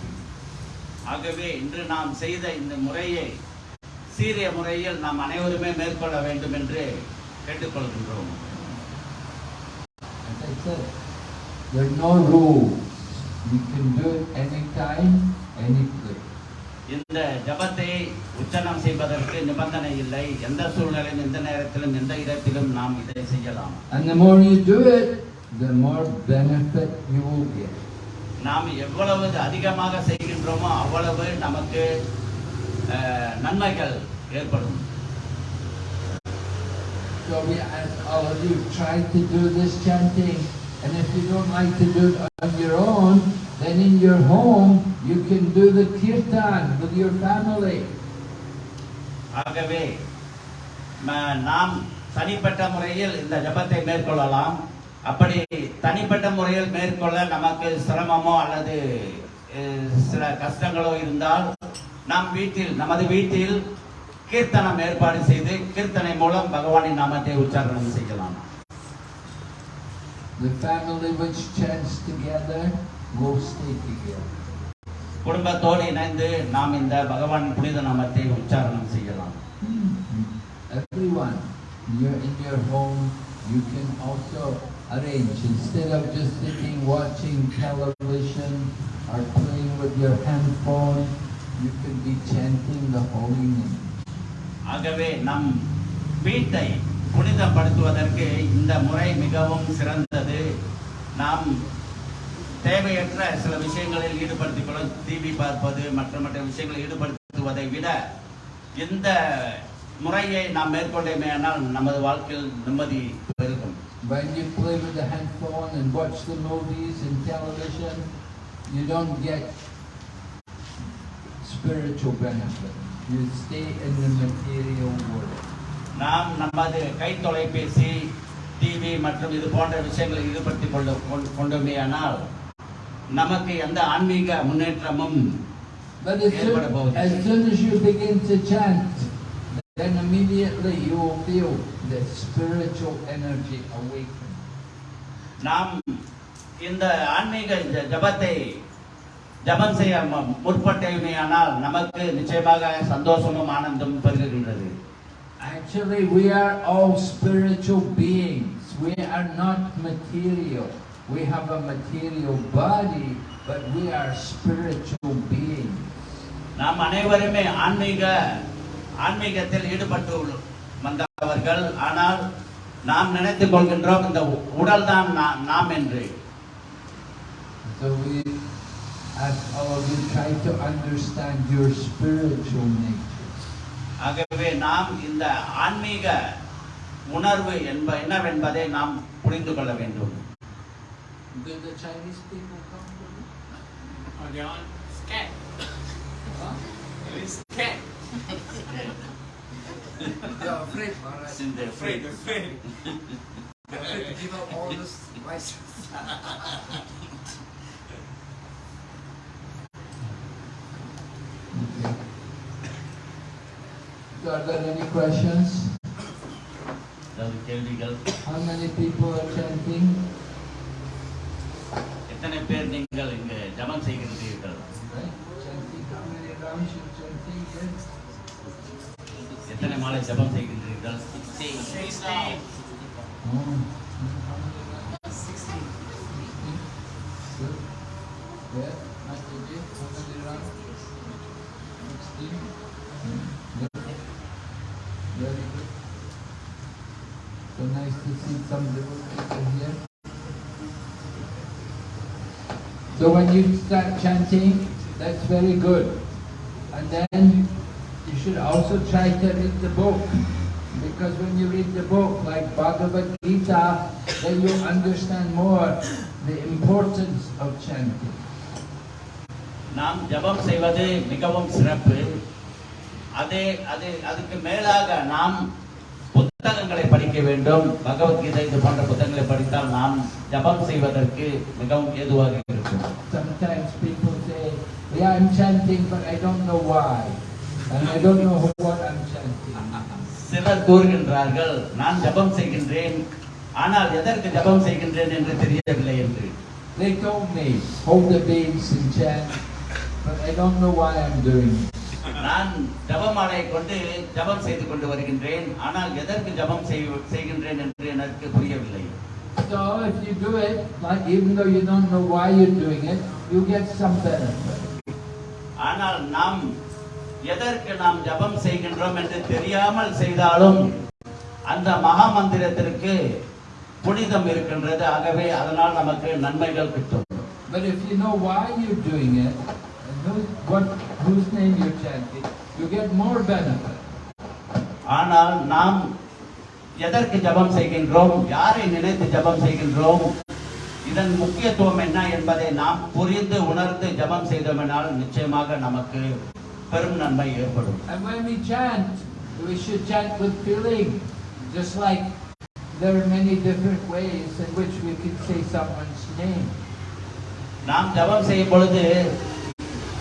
S2: ஆகவே இன்று நாம் செய்த இந்த முறையை சீரிய முறையில் நாம் அனைவருமே மேற்கொள்ள வேண்டும் என்று கேட்டுக்கொள்கின்றோம்
S1: As I said, there are no rules. You can do it anytime, any place.
S2: இந்த ஜபத்தை உச்சனம் செய்வதற்கு நிபந்தனை இல்லை எந்த சூழ்நிலையும் எந்த நேரத்திலும் எந்த இடத்திலும் நாம் இதை செய்யலாம்
S1: And the more you do it, the more benefit you will get.
S2: நாம் எவ்வளவு அதிகமாக செய்கின்றோமோ அவ்வளவு நமக்கு நன்மைகள் ஏற்படும்
S1: So we ask all of you, try to do this chanting. And if you don't like to do it on your own, then in your home, you can do the kirtan with your family.
S2: ஆகவே நாம் தனிப்பட்ட முறையில் இந்த ஜபத்தை மேற்கொள்ளலாம் அப்படி தனிப்பட்ட முறையில் மேற்கொள்ள நமக்கு சிரமமோ அல்லது சில கஷ்டங்களோ இருந்தால் நாம் வீட்டில் நமது வீட்டில் கீர்த்தனம் ஏற்பாடு செய்து கீர்த்தனை மூலம் பகவானின் நாமத்தை உச்சாரணம் செய்யலாம்
S1: The family which chants together will stay together.
S2: குடும்பத்தோடு இணைந்து நாம் இந்த பகவானின் புனித நாமத்தை உச்சாரணம் செய்யலாம்
S1: Everyone, you're in your home, you can also arrange, instead of just sitting watching television or playing with your handphone, you can be chanting the holy name.
S2: ஆகவே நம் வீட்டை புனிதப்படுத்துவதற்கு இந்த முறை மிகவும் சிறந்தது நாம் தேவையற்ற சில விஷயங்களில் ஈடுபடுத்திக் கொள்ள டிவி பார்ப்பது மற்ற மற்ற விஷயங்களில் ஈடுபடுத்துவதை விட இந்த முறையை நாம் மேற்கொண்டேமேயானால் நமது வாழ்க்கையில் நிம்மதி பெருகும்
S1: When you play with the handphone and watch the movies and television, you don't get spiritual benefit. You stay in the material world.
S2: நாம் நமது கை தொலைபேசி டிவி மற்றும் இது போன்ற விஷயங்களில் ஈடுபடுத்திக் கொள்ள கொண்- கொண்டோமேயானால் நமக்கு எந்த ஆன்மீக முன்னேற்றமும்
S1: But as soon, as soon as you begin to chant, then immediately you will feel the spiritual energy awaken.
S2: நாம் இந்த ஆன்மீக ஜபத்தை ஜபம் செய்ய முற்பட்டேமையானால் நமக்கு நிச்சயமாக சந்தோஷமும் ஆனந்தமும் பெருகுகின்றது
S1: Actually, we are all spiritual beings. We are not material. We have a material body, but we are spiritual beings.
S2: நாம் அனைவருமே ஆன்மீக ஆன்மீகத்தில் ஈடுபட்டு வந்தவர்கள் ஆனால் நாம் நினைத்துக் கொள்கின்றோம் இந்த உ- உடல் தான் நாம் என்று
S1: So we all of you try to understand your spiritual nature.
S2: ஆகவே நாம் இந்த ஆன்மீக உணர்வு என்ப என்னவென்பதை நாம் புரிந்து கொள்ள வேண்டும்
S1: Do the Chinese people come to you?
S3: Oh, they're on scan.
S1: Huh?
S3: It's scan.
S4: They're afraid, Maharaj.
S2: Since they're afraid.
S3: afraid.
S4: They're afraid to give up all this license.
S1: Okay. So are there any questions?
S2: அதாவது கேள்விகள்
S1: How many people are chanting?
S2: எத்தனை பேர் நீங்கள் இங்கு ஜபம் செய்கின்றீர்கள்
S1: Right? Chanting, how many rounds you chanting here?
S4: Sixteen.
S1: Hmm, Good. Very good. So nice to see some little people here. So when you start chanting, that's very good. And then you should also try to read the book. Because when you read the book, like Bhagavad Gita, then you understand more the importance of chanting.
S2: நாம் ஜபம் செய்வது மிகவும் சிறப்பு அதே அது அதுக்கு மேலாக நாம் புத்தகங்களை படிக்க வேண்டும் பகவத்கீதை இது போன்ற புத்தகங்களை படித்தால் நாம் ஜபம் செய்வதற்கு மிகவும் ஏதுவாக இருக்கும்
S1: Sometimes people say, yeah, I'm chanting, but I don't know why. And I don't know what I'm chanting.
S2: சிலர் கூறுகின்றார்கள் நான் ஜபம் செய்கின்றேன் ஆனால் எதற்கு ஜபம் செய்கின்றேன் என்று தெரியவில்லை என்று
S1: They told me, hold the beads and chant, but I don't know why I'm doing it.
S2: நான் ஜபமாலையை கொண்டு ஜபம் செய்து கொண்டு வருகின்றேன் ஆனால் எதற்கு ஜபம் செய்- செய்கின்றேன் என்று எனக்கு புரியவில்லை
S1: So if you do it, like even though you don't know why you're doing it, you get some benefit.
S2: ஆனால் நாம் எதற்கு நாம் ஜபம் செய்கின்றோம் என்று தெரியாமல் செய்தாலும் அந்த மகா மந்திரத்திற்கு புனிதம் இருக்கின்றது. ஆகவே அதனால் நமக்கு நன்மைகள் கிட்டும்.
S1: But if you know why you're doing it, what, whose name you're chanting, you get more benefit.
S2: ஆனால் நாம் எதற்கு ஜபம் செய்கின்றோம்? யாரை நினைத்து ஜபம் செய்கின்றோம்? இதன் முக்கியத்துவம் என்ன என்பதை நாம் புரிந்து உணர்ந்து ஜபம் செய்தோமெனால் நிச்சயமாக நமக்கு பெரும் நன்மை ஏற்படும்
S1: And when we chant, we should chant with feeling. Just like there are many different ways in which we can say someone's name.
S2: நாம் ஜபம் செய்யும் பொழுது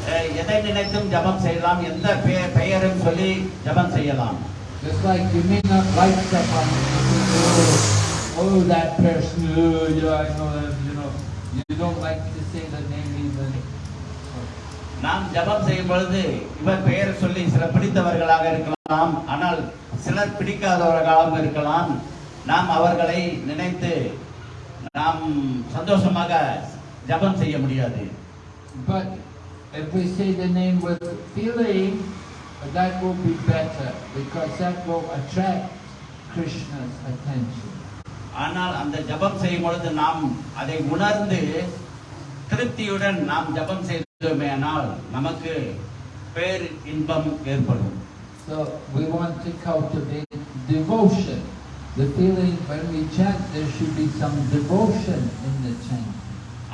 S2: அஹ், எதை நினைத்தும் ஜபம் செய்யலாம் எந்த பெயர் பெயரும் சொல்லி ஜபம் செய்யலாம்
S1: Just like you may not like someone, you say, oh, oh, that person, oh, yeah, I know them, you know. You don't like to say the name even.
S2: நாம் ஜபம் செய்யும் பொழுது இவர் பெயரை சொல்லி சில பிடித்தவர்களாக இருக்கலாம். ஆனால் சிலர் பிடிக்காதவர்களாகவும் இருக்கலாம். நாம் அவர்களை நினைத்து நாம் சந்தோஷமாக ஜெபம் செய்ய முடியாது.
S1: But if we say the name with feeling, that will be better because that will attract Krishna's attention.
S2: ஆனால் அந்த ஜெபம் செய்யும் பொழுது நாம் அதை உணர்ந்து திருப்தியுடன் நாம் ஜெபம் செய்தோமேனால் நமக்கு பேர் இன்பம் ஏற்படும்
S1: So we want to cultivate devotion. The feeling when we chant, there should be some devotion in the chant.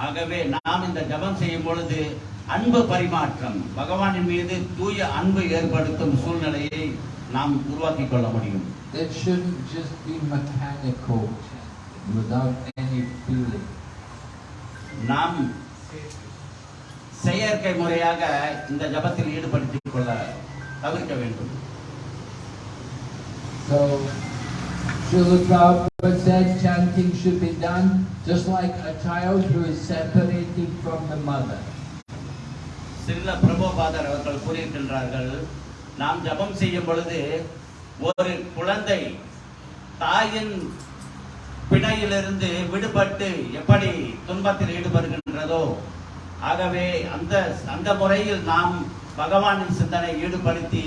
S2: ஆகவே நாம் இந்த ஜெபம் செய்யும் பொழுது அன்பு பரிமாற்றம் பகவானின் மீது தூய அன்பு ஏற்படுத்தும் சூழ்நிலையை நாம் உருவாக்கிக் கொள்ள முடியும்
S1: It shouldn't just be mechanical without any feeling.
S2: நாம் செயற்கை முறையாக இந்த ஜபத்தில் ஈடுபடுத்திக் கொள்ள தவிர்க்க வேண்டும்
S1: So, Srila Prabhupada said chanting should be done just like a child who is separated from the mother.
S2: சிறில பிரபோபாதர் அவர்கள் கூறியிருக்கின்றார்கள் நாம் ஜபம் செய்யும் பொழுது ஒரு குழந்தை தாயின் பிணையிலிருந்து விடுபட்டு எப்படி துன்பத்தில் ஈடுபடுகின்றதோ ஆகவே அந்த அந்த முறையில் நாம் பகவானின் சிந்தனை ஈடுபடுத்தி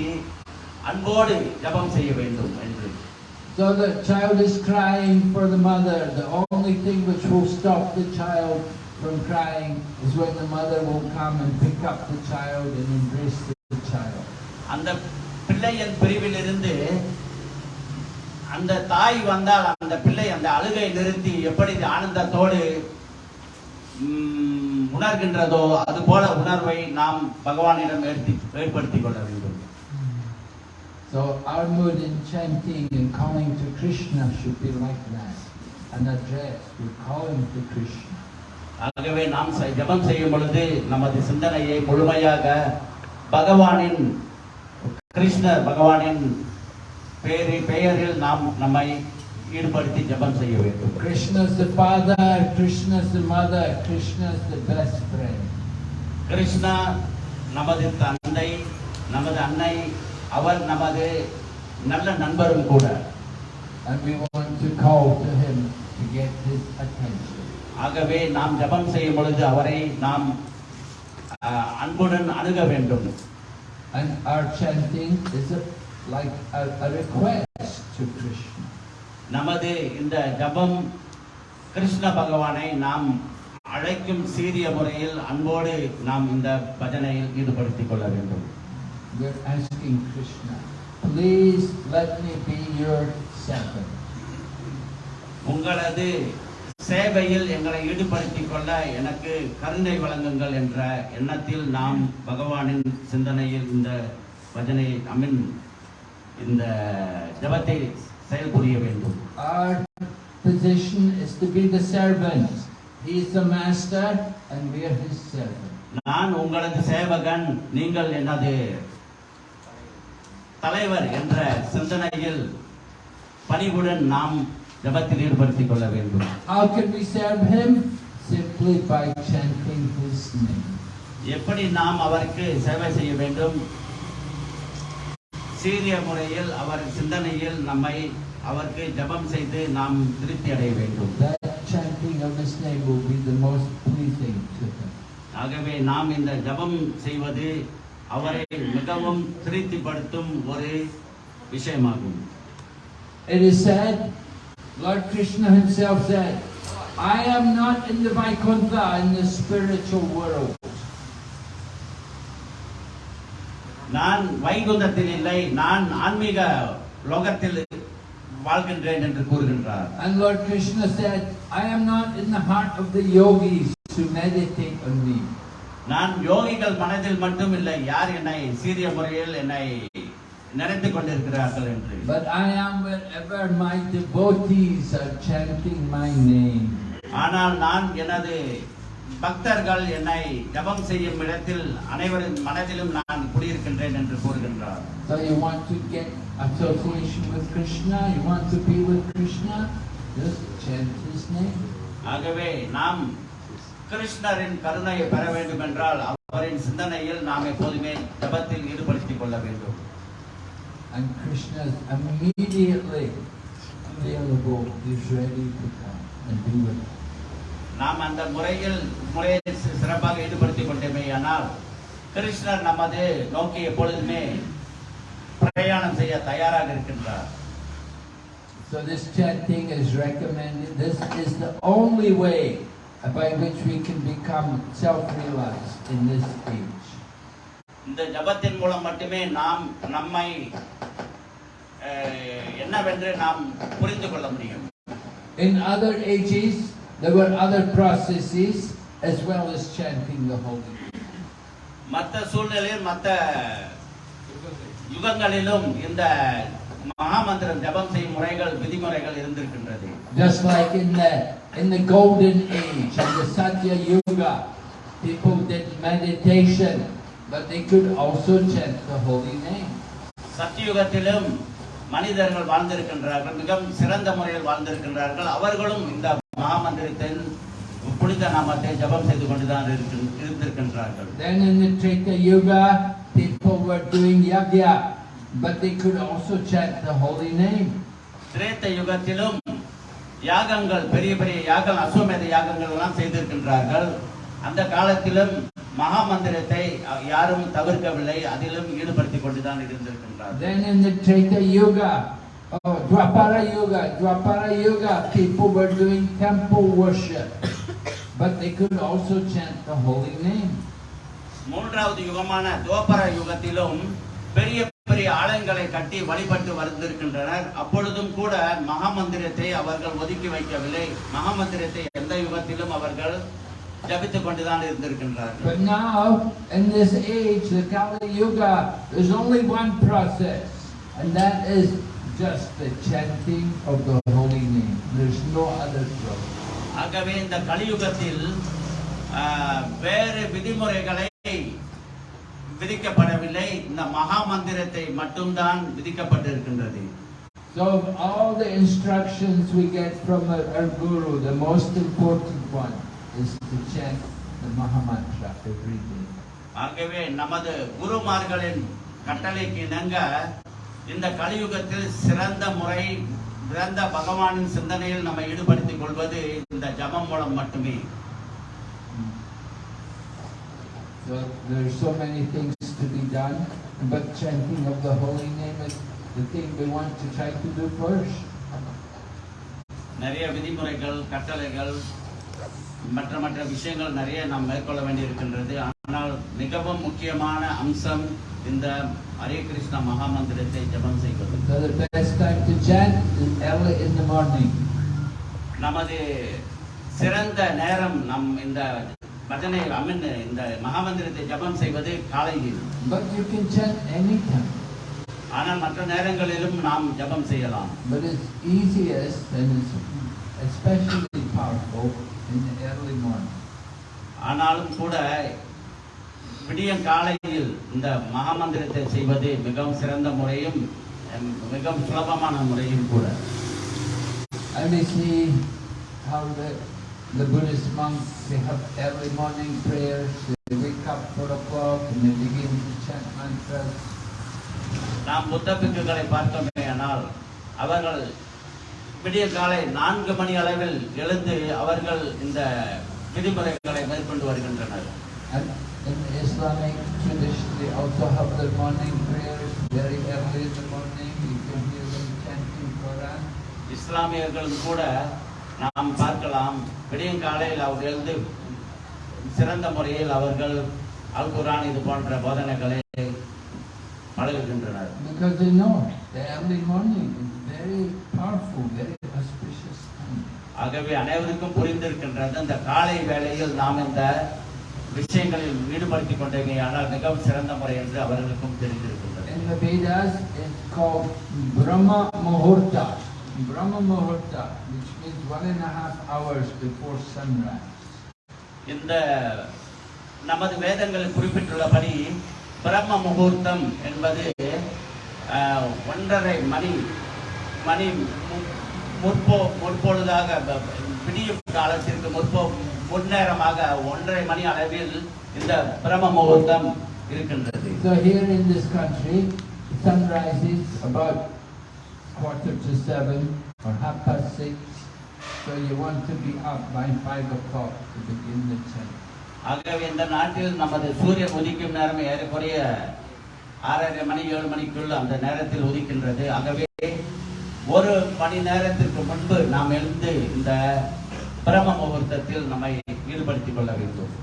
S2: அன்போடு ஜபம் செய்ய வேண்டும் என்று
S1: So the child is crying for the mother. The only thing which will stop the child from crying is when the mother will come and pick up the child and embrace the child.
S2: அந்த பிள்ளையின் பிரிவிலிருந்து அந்த தாய் வந்தால் அந்த பிள்ளை அந்த அழுகை நிறுத்தி எப்படி ஆனந்தத்தோடு உணர்கின்றதோ அது போல உணர்வை நாம் பகவானிடம் ஏற்படுத்தி ஏற்படுத்திக் கொள்ள வேண்டும்
S1: So our mood in chanting and calling to Krishna should be like that. An address, we're calling to Krishna.
S2: ஆகவே நாம் ஜெபம் செய்யும் பொழுது நமது சிந்தனையை முழுமையாக பகவானின் கிருஷ்ணர் பகவானின் பெயரி பெயரில் நாம் நம்மை ஈடுபடுத்தி ஜெபம் செய்ய வேண்டும்
S1: the father, Krishna's the mother, Krishna's the best friend.
S2: Krishna நமது தந்தை நமது அன்னை அவர் நமது நல்ல நண்பரும் கூட
S1: And we want to call to him to get his attention.
S2: ஆகவே நாம் ஜெபம் செய்யும் பொழுது அவரை நாம் அன்புடன் அணுக வேண்டும்
S1: And our chanting is a, like a, a request to Krishna.
S2: நமது இந்த ஜபம் கிருஷ்ண பகவானை நாம் அழைக்கும் சீரிய முறையில் அன்போடு நாம் இந்த பஜனையில் ஈடுபடுத்திக் கொள்ள வேண்டும்
S1: We're asking Krishna, please let me be your servant.
S2: உங்களது சேவையில் எங்களை ஈடுபடுத்திக் கொள்ள எனக்கு கருணை வழங்குங்கள் என்ற எண்ணத்தில் நாம் பகவானின் சிந்தனையில் இந்த பஜனை அமின் இந்த ஜபத்தை செயல்புரிய வேண்டும்
S1: Our position is to be the servant. He is the master and we are his servant.
S2: நான் உங்களது சேவகன் நீங்கள் எனது தலைவர் என்ற சிந்தனையில் பணிவுடன் நாம் ஜபத்தில் ஈடுபடுத்திக் கொள்ள வேண்டும்
S1: How can we serve him? Simply by chanting his name.
S2: எப்படி நாம் அவருக்கு சேவை செய்ய வேண்டும் சீரிய முறையில் அவர் சிந்தனையில் நம்மை அவருக்கு ஜெபம் செய்து நாம் திருப்தி அடைய வேண்டும். ஆகவே நாம் இந்த ஜெபம் செய்வது அவரை மிகவும் திருப்திப்படுத்தும் ஒரு விஷயமாகும்
S1: It is said, Lord Krishna himself said, I am not in the Vaikuntha, in the spiritual world.
S2: நான் வைகுந்தத்தில் இல்லை நான் ஆன்மீக லோகத்தில் வாழ்கின்றேன் என்று கூறுகின்றார்
S1: And Lord Krishna said, I am not in the heart of the yogis who meditate on me.
S2: நான் யோகிகள் மனதில் மட்டும் இல்லை யார் என்னை சீரிய முறையில் என்னை நினைத்துக் கொண்டிருக்கிறார்கள் என்று
S1: But I am wherever my devotees are chanting my name.
S2: ஆனால் நான் எனது பக்தர்கள் என்னை ஜபம் செய்யும் இடத்தில் அனைவரின் மனதிலும் நான் குடியிருக்கின்றேன் என்று கூறுகின்றார்
S1: So you want to get association with Krishna, you want to be with Krishna, just chant his name.
S2: ஆகவே நாம் கிருஷ்ணரின் கருணையை பெற வேண்டும் என்றால் அவரின் சிந்தனையில் நாம் எப்போதுமே ஜபத்தில் ஈடுபடுத்திக் கொள்ள வேண்டும்
S1: And Krishna immediately available is ready to come and be with us.
S2: நாம் அந்த முறையில் முறையை சிறப்பாக ஈடுபடுத்திக் கொண்டேமே ஆனால் கிருஷ்ணர் நமது நோக்கி எப்பொழுதுமே பிரயாணம் செய்ய தயாராக இருக்கின்றார்
S1: So this chanting is recommended. This is the only way by which we can become self-realized in this age.
S2: இந்த ஜபத்தின் மூலம் மட்டுமே நாம் நம்மை என்னவென்று நாம் புரிந்து கொள்ள முடியும்
S1: In other ages, there were other processes as well as chanting the Holy Name.
S2: மற்ற சூழ்நிலையில் மற்ற யுகங்களிலும் இந்த மகாமந்திரம் ஜபம் செய்யும் முறைகள் விதிமுறைகள் இருந்திருக்கின்றது
S1: Just like in the in the golden age, in the Satya Yuga, people did meditation, but they could also chant the holy name.
S2: சத்தியுகத்திலும் மனிதர்கள் வாழ்ந்திருக்கின்றார்கள் மிகவும் சிறந்த முறையில் வாழ்ந்திருக்கின்றார்கள் அவர்களும் இந்த மகாமந்திரத்தின் புனித நாமத்தை ஜபம் செய்து கொண்டுதான் இருந்திருக்கின்றார்கள்.
S1: Then in the Treta Yuga, people were doing yagya, but they could also chant the holy name.
S2: திரேத்த யுகத்திலும் யாகங்கள் பெரிய பெரிய யாகம் அஸ்வமேத யாகங்கள் எல்லாம் செய்திருக்கின்றார்கள். அந்த காலத்திலும் மகாமந்திரத்தை அஹ், யாரும் தவிர்க்கவில்லை அதிலும் ஈடுபடுத்திக் கொண்டுதான் இருந்திருக்கின்றார்கள்.
S1: Then in the Treta Yuga, oh, Dwapara Yuga, Dwapara Yuga, people were doing temple worship, but they could also chant the holy name.
S2: மூன்றாவது யுகமான துவப்பர யுகத்திலும் பெரிய பெரிய ஆலயங்களை கட்டி வழிபட்டு வந்திருக்கின்றனர் அப்பொழுதும் கூட மகாமந்திரத்தை அவர்கள் ஒதுக்கி வைக்கவில்லை மகாமந்திரத்தை எந்த யுகத்திலும் அவர்கள் ஜபித்துக் கொண்டுதான் இருந்திருக்கின்றார்கள்
S1: But now, in this age, the Kali Yuga, there's only one process, and that is just the chanting of the holy name. There's no other process.
S2: ஆகவே இந்த கலியுகத்தில் வேறு விதிமுறைகளை விதிக்கப்படவில்லை இந்த மகா மந்திரத்தை மட்டும்தான் விதிக்கப்பட்டிருக்கின்றது
S1: So of all the instructions we get from our, our Guru, the most important one is to chant the Mahamantra every day.
S2: ஆகவே நமது குருமார்களின் கட்டளைக்கு இணங்க இந்த கலியுகத்தில் சிறந்த முறை சிறந்த பகவானின் சிந்தனையில் நம்ம ஈடுபடுத்திக் கொள்வது இந்த ஜபம் மூலம் மட்டுமே
S1: So there are so many things to be done, but chanting of the holy name is the thing we want to try to do first.
S2: நிறைய விதிமுறைகள் கட்டளைகள் மற்ற மற்ற விஷயங்கள் நிறைய நாம் மேற்கொள்ள வேண்டியிருக்கின்றது ஆனால் மிகவும் முக்கியமான அம்சம் இந்த ஹரே கிருஷ்ண மகாமந்திரத்தை ஜபம் செய்வது
S1: So the best time to chant is early in the morning.
S2: நமது சிறந்த நேரம் நம் இந்த பஜனை அமீன் இந்த மகாமந்திரத்தை ஜபம் செய்வது காலையில்
S1: But you can chant anytime.
S2: ஆனால் மற்ற நேரங்களிலும் நாம் ஜபம் செய்யலாம்
S1: But it's easiest and it's especially powerful in the early morning.
S2: ஆனாலும் கூட விடிய காலையில் இந்த மகாமந்திரத்தை செய்வது மிகவும் சிறந்த முறையும் மிகவும் சுலபமான முறையும் கூட
S1: And we see how the, the Buddhist monks, they have early morning prayers, they wake up four o'clock and they begin to chant mantras.
S2: நாம் புத்த பிக்குகளை பார்த்தோமே ஆனால் அவர்கள் விடிய காலை நான்கு மணி அளவில் எழுந்து அவர்கள் இந்த விதிமுறைகளை மேற்கொண்டு வருகின்றனர்
S1: in Islamic tradition, they also have their morning prayers very early in the morning. You can hear them chanting Quran.
S2: இஸ்லாமியர்களும் கூட நாம் பார்க்கலாம் விடிய காலையில் அவர் எழுந்து சிறந்த முறையில் அவர்கள் அல் குரான் இது போன்ற போதனைகளை பழகுகின்றனர்
S1: Because they know the early morning is very powerful, very auspicious.
S2: ஆகவே அனைவருக்கும் புரிந்திருக்கின்றது அந்த காலை வேளையில் நாம் இந்த விஷயங்களில் ஈடுபடுத்திக் கொண்டேங்க ஆனால் மிகவும் சிறந்த முறை என்று அவர்களுக்கும் தெரிந்திருக்கின்றது
S1: In the Vedas, it's called Brahma Muhurta. Brahma Muhurta, which means one and a half hours before sunrise.
S2: இந்த நமது வேதங்களில் குறிப்பிட்டுள்ளபடி பிரம்ம முகூர்த்தம் என்பது ஒன்றரை மணி மணி முற்போ முற்பொழுதாக விடியும் காலத்திற்கு முற்போ முன்னேரமாக ஒன்றரை மணி அளவில் இந்த பிரம்ம முகூர்த்தம் இருக்கின்றது
S1: So here in this country, sun rises about quarter to seven or half past six. So you want to be up by five o'clock to begin the chant.
S2: ஆகவே இந்த நாட்டில் நமது சூரியன் உதிக்கும் நேரம் ஏறக்குறைய ஆறரை மணி ஏழு மணிக்குள் அந்த நேரத்தில் உதிக்கின்றது ஆகவே ஒரு மணி நேரத்திற்கு முன்பு நாம் எழுந்து இந்த பிரம முகூர்த்தத்தில் நம்மை ஈடுபடுத்திக் கொள்ள வேண்டும்.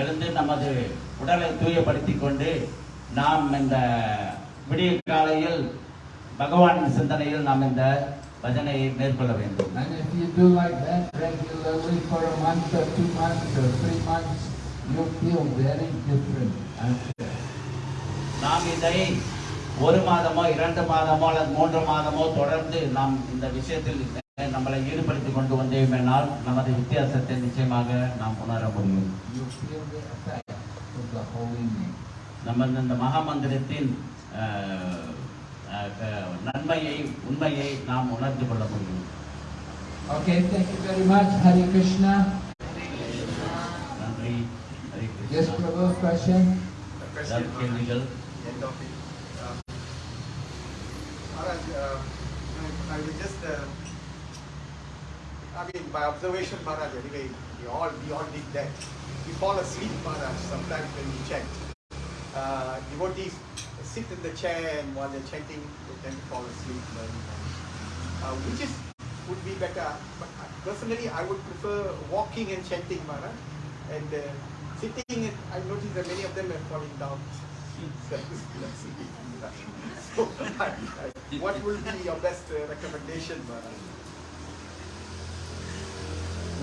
S2: எழுந்து நமது உடலை தூயப்படுத்திக் கொண்டு நாம் இந்த விடிய காலையில் பகவானின் சிந்தனையில் நாம் இந்த பஜனையை மேற்கொள்ள வேண்டும்.
S1: And if you do like that regularly for a month or two months or three months, you feel very different after.
S2: நாம் இதை ஒரு மாதமோ இரண்டு மாதமோ அல்லது மூன்று மாதமோ தொடர்ந்து நாம் இந்த விஷயத்தில் நம்மளை ஈடுபடுத்திக் கொண்டு வந்தேனால் நமது வித்தியாசத்தை நிச்சயமாக நாம் உணர முடியும்
S1: நமது
S2: நம்ம இந்த- மகாமந்திரத்தின் அஹ், நன்மையை உண்மையை நாம் உணர்ந்து கொள்ள முடியும்
S1: Okay, thank you very much. Hare Krishna. Yes, Prabhu, question?
S4: A question End of it. I, will just, uh, I mean, by observation, Maharaj, anyway, we all, we all did that. We fall asleep, Maharaj, sometimes when we chant. Uh, devotees sit in the chair and while they're chanting, they tend to fall asleep uh, which is, would be better. But uh, personally, I would prefer walking and chanting, Maharaj. And uh, sitting, I noticed that many of them are falling down. so, I, I, what will be your best uh, recommendation?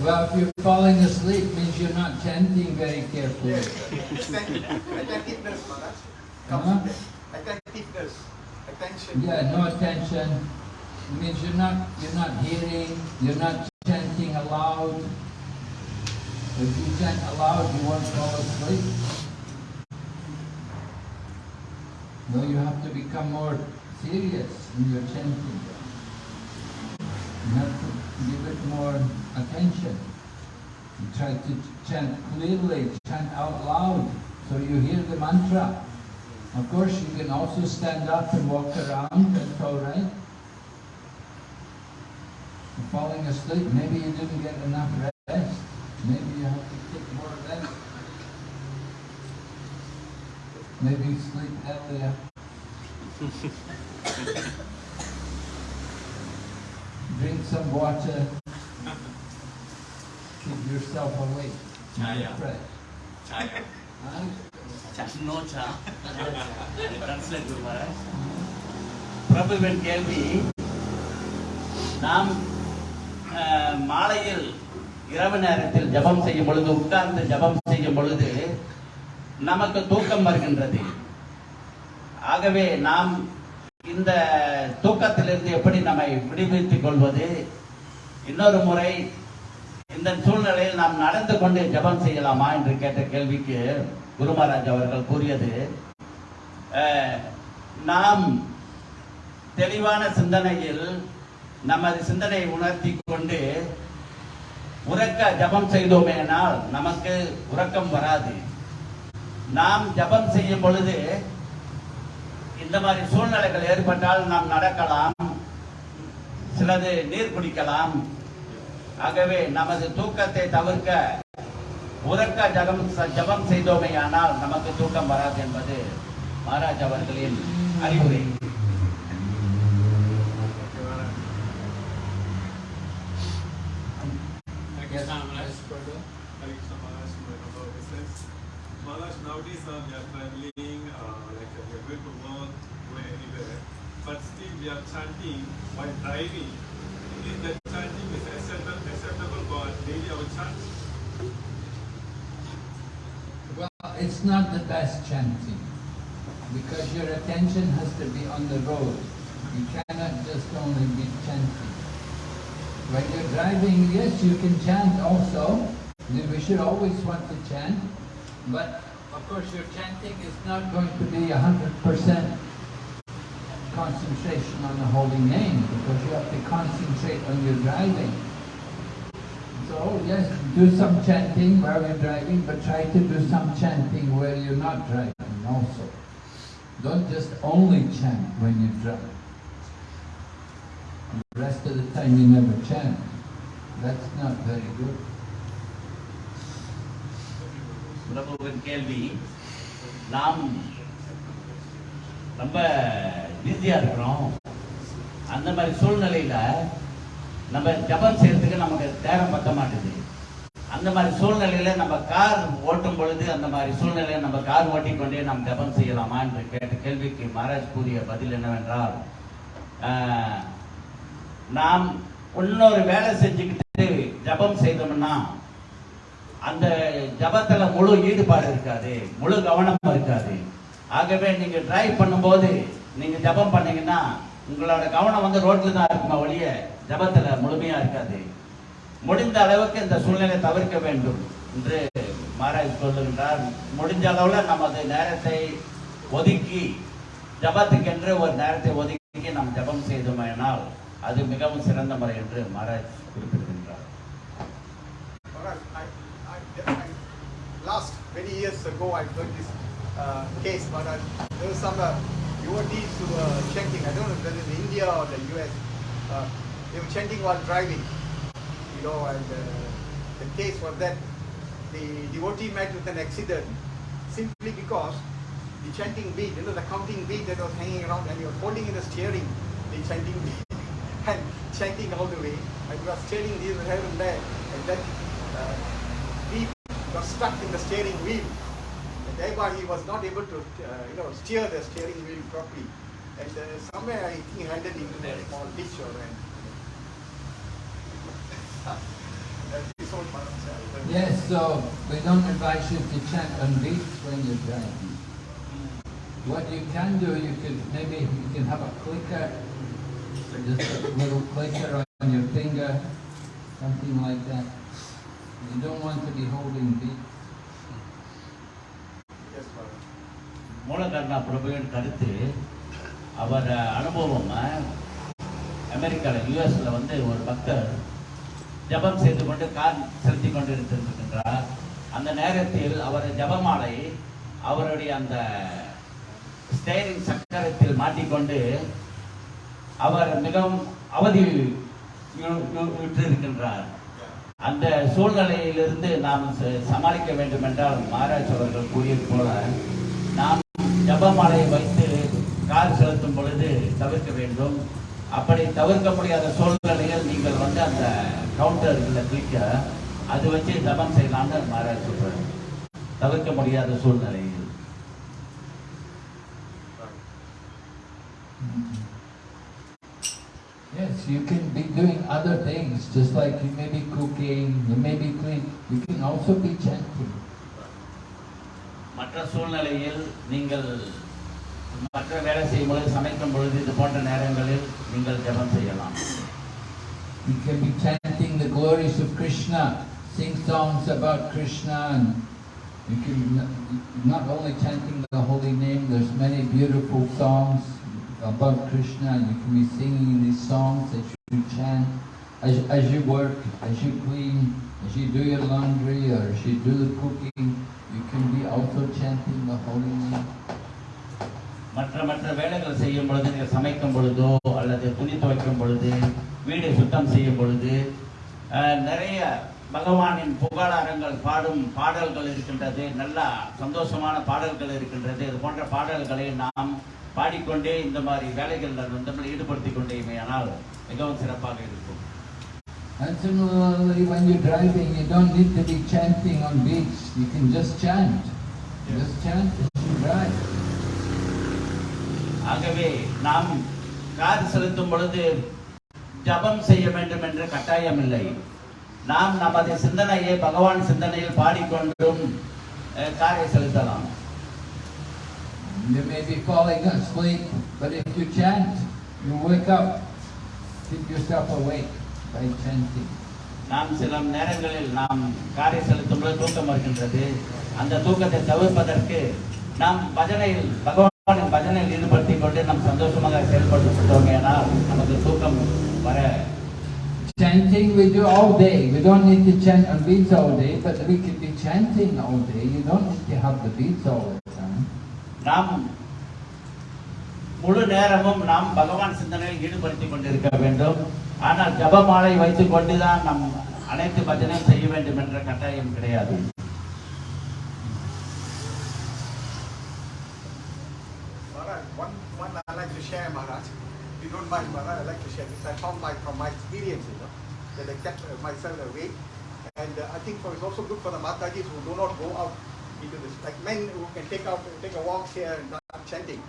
S1: Well, if you're falling asleep, means you're not chanting very carefully.
S4: Yes, attention- attentiveness, Maharaj.
S1: Huh?
S4: Comes with that. Attentiveness, attention.
S1: Yeah, no attention. It means you're not you're not hearing, you're not chanting aloud. If you chant aloud, you won't fall asleep. No, you have to become more serious in your chanting. You have to give it more attention. You try to chant clearly, chant out loud, so you hear the mantra. Of course, you can also stand up and walk around, that's all right. You're falling asleep, maybe you didn't get enough rest. Maybe sleep earlier. Drink some water. Keep yourself awake.
S2: Chaya.
S1: Fresh.
S3: Chaya.
S1: Huh?
S2: No சா translate பிரபுவின் கேள்வி நாம் அஹ், மாலையில் இரவு நேரத்தில் ஜெபம் செய்யும் பொழுது உட்கார்ந்து ஜெபம் செய்யும் பொழுது நமக்கு தூக்கம் வருகின்றது. ஆகவே நாம் இந்த தூக்கத்திலிருந்து எப்படி நம்மை விடுவித்துக் கொள்வது? இன்னொரு முறை இந்த சூழ்நிலையில் நாம் நடந்து கொண்டு ஜெபம் செய்யலாமா என்று கேட்ட கேள்விக்கு குருமாராஜ் அவர்கள் கூறியது நாம் தெளிவான சிந்தனையில் நமது சிந்தனையை உணர்த்தி கொண்டு உறக்க ஜபம் செய்தோமேனால் நமக்கு உறக்கம் வராது. நாம் ஜபம் செய்யும் பொழுது இந்த மாதிரி சூழ்நிலைகள் ஏற்பட்டால் நாம் நடக்கலாம் சிலது நீர் குடிக்கலாம். ஆகவே நமது தூக்கத்தை தவிர்க்க உறக்க ஜபம் ஜபம் செய்தோமேயானால் நமக்கு தூக்கம் வராது என்பது மகாராஜ் அவர்களின் அறிவுரை.
S3: Thank
S5: chanting while driving. Is that chanting is acceptable, acceptable for daily our chant?
S1: Well, it's not the best chanting because your attention has to be on the road. You cannot just only be chanting. When you're driving, yes, you can chant also. We should always want to chant, but of course your chanting is not going to be a hundred percent concentration on the holy name because you have to concentrate on your driving. So yes, do some chanting while you're driving, but try to do some chanting where you're not driving. also. Don't just only chant when you drive. The rest of the time you never chant. That's not very good.
S2: பிரபுவின் கேள்வி நாம் ரொம்ப பிஸியா இருக்கிறோம். அந்த மாதிரி சூழ்நிலையில் நம்ம ஜபம் செய்யறதுக்கு நமக்கு நேரம் பத்த மாட்டேது அந்த மாதிரி சூழ்நிலையில் நம்ம கார் ஓட்டும் பொழுது அந்த மாதிரி சூழ்நிலையில் நம்ம கார் ஓட்டிக்கொண்டே நாம் ஜபம் செய்யலாமா என்று கேட்ட கேள்விக்கு மகாராஜ் கூறிய பதில் என்னவென்றால் நாம் இன்னொரு வேலை செஞ்சுக்கிட்டு ஜபம் செய்தோம்னா அந்த ஜபத்தில் முழு ஈடுபாடு இருக்காது முழு கவனம் இருக்காது. ஆகவே நீங்க டிரைவ் பண்ணும்போது நீங்க ஜபம் பண்ணீங்கன்னா உங்களோட கவனம் வந்து ரோட்ல தான் இருக்குமா ஒழிய ஜபத்துல முழுமையா இருக்காது. முடிந்த அளவுக்கு இந்த சூழ்நிலை தவிர்க்க வேண்டும் என்று மகாராஜ் சொல்லுகின்றார். முடிஞ்ச அளவுல நமது நேரத்தை ஒதுக்கி ஜபத்துக்கென்று ஒரு நேரத்தை ஒதுக்கி நாம் ஜபம் செய்தோமேனால் அது மிகவும் சிறந்த முறை என்று மகாராஜ் குறிப்பிடுகின்றார்.
S4: Last many years ago, I heard this uh, case, but I, there was some uh, devotees who were chanting. I don't know whether in India or the US. Uh, they were chanting while driving, you know, and uh, the case was that the devotee met with an accident simply because the chanting beat, you know, the counting beat that was hanging around, and he was holding in the steering, the chanting beat, and chanting all the way, and he was steering this here and there, and that uh, beat got stuck in the steering wheel, thereby he was not able to, uh, you know, steer the steering wheel properly, and uh, somewhere I think he landed into a small ditch or anything. That's his own Maharaj.
S1: Yes, so we don't advise you to chant on beats when you're driving. What you can do, you could maybe you can have a clicker, just a little clicker on your finger, something like that. You don't want to be holding beats.
S2: மூலகர்ணா பிரபுவின் கருத்து அவர் அனுபவம் அமெரிக்காவில் யூஎஸில் வந்து ஒரு பக்தர் ஜெபம் செய்து கொண்டு கார் செலுத்தி கொண்டு இருந்திருக்கின்றார் அந்த நேரத்தில் அவர் ஜெபமாலை அவருடைய அந்த ஸ்டேரிங் சக்கரத்தில் மாட்டிக்கொண்டு அவர் மிகவும் அவதி விட்டிருக்கின்றார் அந்த சூழ்நிலையிலிருந்து நாம் சமாளிக்க வேண்டும் என்றால் மகாராஜ் அவர்கள் கூறியது போல நாம் ஜபமாலையை வைத்து கார் செலுத்தும் பொழுது தவிர்க்க வேண்டும். அப்படி தவிர்க்க முடியாத சூழ்நிலையில் நீங்கள் வந்து அந்த கவுண்டர் கிளிக்க அது வச்சு ஜபம் செய்யலாம்னு மகாராஜ் சொல்றாரு. தவிர்க்க முடியாத சூழ்நிலையில்.
S1: Yes, you can be doing other things, just like you may be cooking, you may be cleaning, you can also be chanting.
S2: மற்ற சூழ்நிலையில் நீங்கள் மற்ற வேலை செய்யும் பொழுது சமைக்கும் பொழுது இது போன்ற நேரங்களில் நீங்கள் ஜெபம் செய்யலாம்
S1: You can be chanting the glories of Krishna, sing songs about Krishna, and you can n- not only chanting the holy name, there's many beautiful songs about Krishna, and you can be singing these songs as you chant, as, as you work, as you clean, as you do your laundry, or as you do the cooking, You can be also chanting the holy name.
S2: மற்ற மற்ற வேலைகள் செய்யும் பொழுது நீங்கள் சமைக்கும் பொழுதோ அல்லது துணி துவைக்கும் பொழுது வீடை சுத்தம் செய்யும் பொழுது நிறைய பகவானின் புகழாரங்கள் பாடும் பாடல்கள் இருக்கின்றது நல்ல சந்தோஷமான பாடல்கள் இருக்கின்றது இது போன்ற பாடல்களை நாம் பாடிக்கொண்டே இந்த மாதிரி வேலைகளில் வந்து நம்மளை ஈடுபடுத்திக் ஆனால் மிகவும் சிறப்பாக இருக்கும்
S1: And similarly, when you're driving, you don't need to be chanting on beats. You can just chant. Just chant as you drive.
S2: ஆகவே நாம் கார் செலுத்தும் பொழுது ஜபம் செய்ய வேண்டும் என்ற கட்டாயம் இல்லை நாம் நமது சிந்தனையை பகவான் சிந்தனையில் பாடிக்கொண்டும் அஹ், காரை செலுத்தலாம்
S1: You may be falling asleep, but if you chant, you wake up. Keep yourself awake By chanting.
S2: நாம் சில நேரங்களில் நாம் காரை செலுத்தும் பொழுது தூக்கம் வருகின்றது அந்த தூக்கத்தை தவிர்ப்பதற்கு நாம் பஜனையில் பகவானின் பஜனையில் ஈடுபடுத்திக் கொண்டு நாம் சந்தோஷமாக செயல்படுத்தோம் ஆனால் நமக்கு தூக்கம் வர
S1: Chanting we do all day. We don't need to chant on beats all day, but we could be chanting all day. You don't need to have the beats all the time.
S2: நாம் முழு நேரமும் நாம் பகவான் சிந்தனையில் ஈடுபடுத்திக் கொண்டிருக்க வேண்டும் ஆனால் ஜபமாலை வைத்துக் கொண்டுதான் நம் அனைத்து பஜனையும் செய்ய வேண்டும் என்ற கட்டாயம் கிடையாது
S4: share, Maharaj. If you don't mind, Maharaj, I like to share this. I found my, from my experience, you know, that I kept myself awake. And uh, I think for, it's also good for the Matajis who do not go out into this. Like men who can take out, take a walk here and start chanting.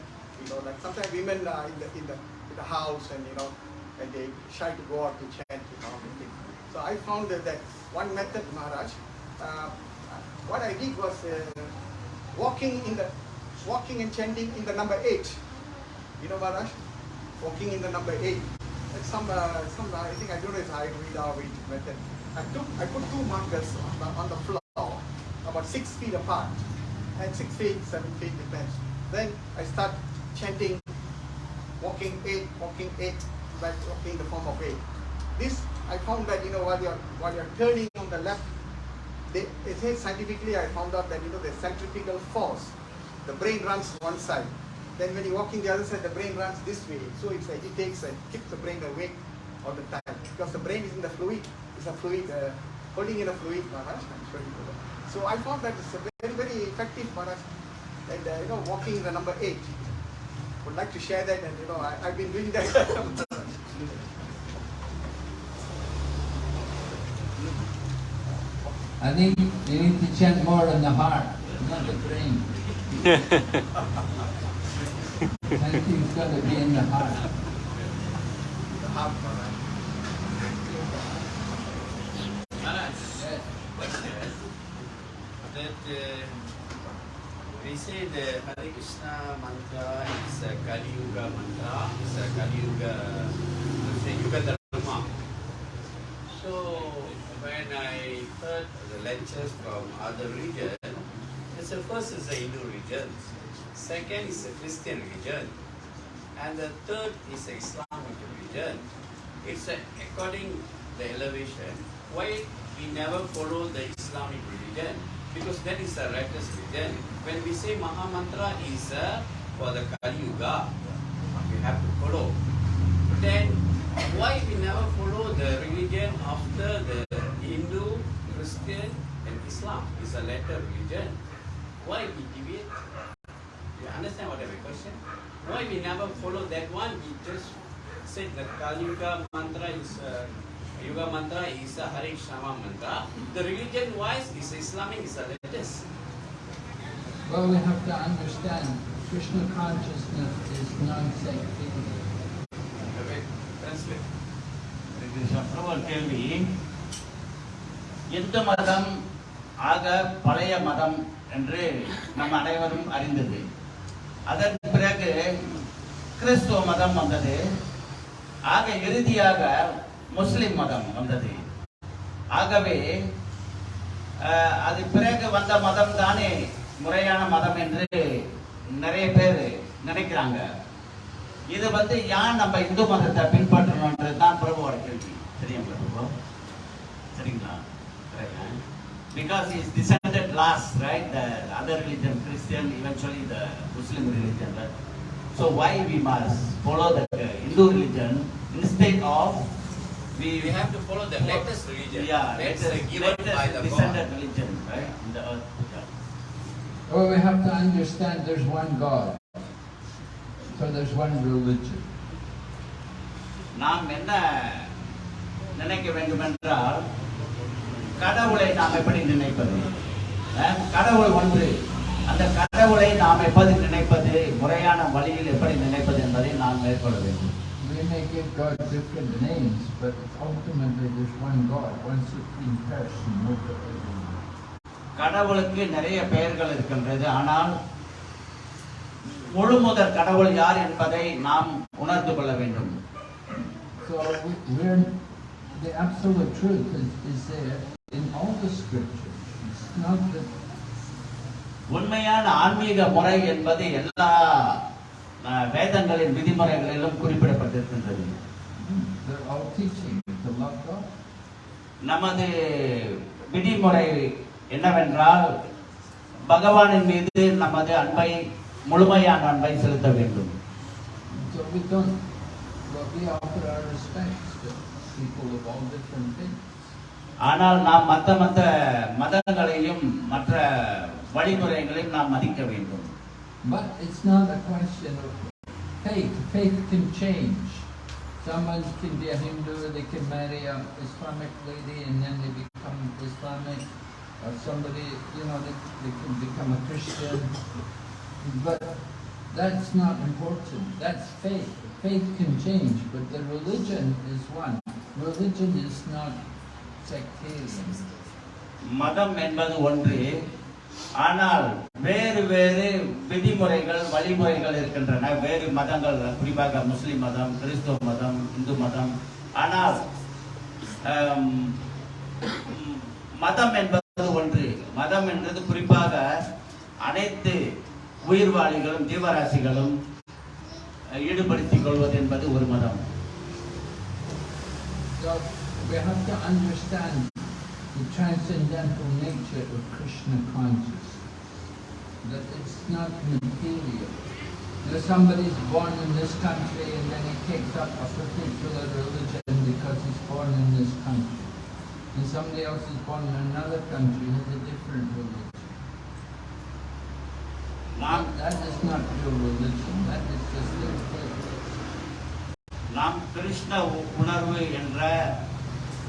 S4: You know, like sometimes women are in the, in the, in the house and, you know, and they shy to go out to chant, you know. So I found that, that one method, Maharaj, uh, what I did was uh, walking in the walking and chanting in the number eight. You know, Maharaj? Walking in the number eight. Some, uh, some uh, I think I don't know if I read our way method. I took, I put two markers on the, on the floor, about six feet apart, and six feet, seven feet depends. Then I start chanting, walking eight, walking eight, like walking in the form of eight. This I found that you know while you're while you're turning on the left they, they say scientifically I found out that you know the centrifugal force, the brain runs one side. Then when you're walking the other side, the brain runs this way. So it agitates and keeps the brain awake all the time. Because the brain is in the fluid, it's a fluid, uh, holding in a fluid, Maharaj. I'm sure you know that. So I found that it's a very, very effective, Maharaj. And uh, you know, walking in the number eight. Would like to share that and you know, I, I've been doing that.
S1: I think you need to chant more in the heart, not the brain. Chanting's got to be in the heart.
S4: the heart, Maharaj.
S3: Maharaj,
S1: Yes.
S3: that uh, we say the Hare Krishna mantra is a Kali Yuga mantra, is a Kali Yuga, say Yuga Dharma. So when I heard the lectures from other regions, it's the first is the Hindu region, second is the Christian region, and the third is the Islamic region. It's a, according the elevation. Why we never follow the Islamic religion? Because that is a righteous religion. When we say Maha Mantra is uh, for the Kali Yuga, we have to follow. Then why we never follow the religion after the Hindu, Christian, and Islam is a later religion? Why we deviate? You understand what I mean question? Why we never follow that one? We just said the Kali Yuga mantra is uh, Yuga mantra is a Hare Krishna mantra. The religion wise is Islamic is the latest.
S1: Well, we have to understand Krishna consciousness is.
S3: Okay, translate.
S2: ஒரு கேள்வி இந்து மதம் ஆக பழைய மதம் என்று நம் அனைவரும் அறிந்தது அதன் பிறகு கிறிஸ்துவ மதம் வந்தது ஆக இறுதியாக முஸ்லிம் மதம் வந்தது. ஆகவே அது பிறகு வந்த மதம் தானே முறையான மதம் என்று நிறைய பேர் நினைக்கிறாங்க. இது வந்து ஏன் நம்ம இந்து மதத்தை பின்பற்றணுன்றது தான் பிரபுவோட கேள்வி. சரிங்களா? பிரபு சரிங்களா because is decided last right the other religion Christian eventually the muslim religion right? so why we must follow the hindu religion instead of
S3: We, we have to follow the latest religion.
S2: yeah
S3: That's
S2: latest,
S3: uh, given
S2: latest
S3: by the God.
S2: religion right in the earth yeah.
S1: Well, we have to understand there's one God. So there's one religion.
S2: நாம் என்ன நினைக்க வேண்டும் என்றால் கடவுளை நாம் எப்படி நினைப்பது கடவுள் ஒன்று அந்த கடவுளை நாம் எப்படி நினைப்பது முறையான வழியில் எப்படி நினைப்பது என்பதை நாம் மேற்கொள்ள வேண்டும்
S1: We may give God different names, but ultimately there's one God, one supreme person over everyone.
S2: கடவுளுக்கு நிறைய பெயர்கள் இருக்கின்றது ஆனால் முழு முதற் கடவுள் யார் என்பதை நாம் உணர்ந்து கொள்ள வேண்டும்
S1: So we, we're, the absolute truth is, is there in all the scriptures. It's not that
S2: உண்மையான ஆன்மீக முறை என்பது எல்லா வேதங்களின் விதிமுறைகளிலும் குறிப்பிடப்பட்டிருக்கின்றது. நமது விதிமுறை என்னவென்றால் பகவானின் மீது நமது அன்பை முழுமையான அன்பை செலுத்த வேண்டும். ஆனால் நாம் மற்ற மற்ற மதங்களையும் மற்ற வழிமுறைகளையும் நாம் மதிக்க வேண்டும்
S1: But it's not a question of faith. Faith can change. Someone can be a Hindu, they can marry a Islamic lady and then they become Islamic. Or somebody, you know, they, they can become a Christian. But that's not important. That's faith. Faith can change, but the religion is one. Religion is not sectarian.
S2: மதம் என்பது ஒன்று ஆனால் வேறு வேறு விதிமுறைகள் வழிமுறைகள் இருக்கின்றன. வேறு மதங்கள் குறிப்பாக முஸ்லிம் மதம் கிறிஸ்துவ மதம் இந்து மதம். ஆனால் மதம் என்பது ஒன்று. மதம் என்பது குறிப்பாக அனைத்து உயிர்வாளிகளும் ஜீவராசிகளும் ஈடுபடுத்திக் கொள்வது என்பது ஒரு மதம்.
S1: We have to understand the transcendental nature of Krishna consciousness. That it's not material. You know, somebody's born in this country and then he takes up a particular religion because he's born in this country. And somebody else is born in another country and has a different religion.
S2: நாம்
S1: That is not real religion. That is just their faith.
S2: நாம் கிருஷ்ண உ- உணர்வு என்ற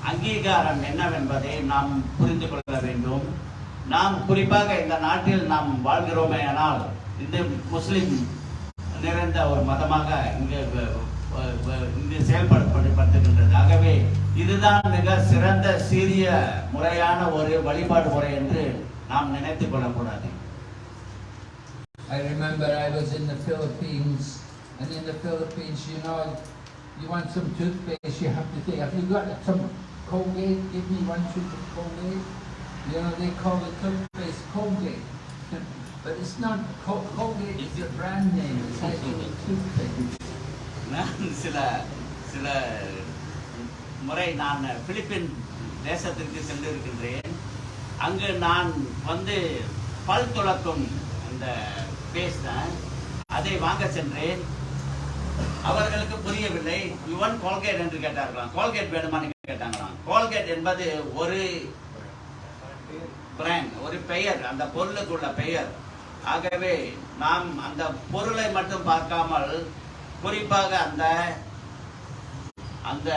S2: அங்கீகாரம் என்னவென்பதை நாம் புரிந்து கொள்ள வேண்டும். நாம் குறிப்பாக இந்த நாட்டில் நாம் வாழ்கிறோமே ஆனால் இந்த முஸ்லிம் நிறைந்த ஒரு மதமாக இங்கு இங்கு செயல்படுத்தப்படுகின்றது. ஆகவே இதுதான் மிக சிறந்த சீரிய முறையான ஒரு வழிபாடு முறை என்று நாம் நினைத்துக் கொள்ளக்கூடாது.
S1: I remember I was in the Philippines, and in the Philippines, you know, you want some toothpaste, you have to say, have you got some Colgate? Give me one tube of Colgate. You know, they call the toothpaste Colgate. But it's not, Col- Colgate is a brand name, it's actually toothpaste.
S2: நான் சில சில முறை நான் பிலிப்பின் தேசத்திற்கு சென்றிருக்கின்றேன் அங்கு நான் வந்து பல் துளக்கும் அந்த பேஸ்ட் அதை வாங்க சென்றேன் அவர்களுக்கு புரியவில்லை. யுவன் கோல்கேட் என்று கேட்டார்களாம். கோல்கேட் வேணுமான்னு கேட்டாங்களாம். கோல்கேட் என்பது ஒரு பிராண்ட் ஒரு பெயர் அந்த பொருளுக்கு உள்ள பெயர். ஆகவே நாம் அந்த பொருளை மட்டும் பார்க்காமல் குறிப்பாக அந்த அந்த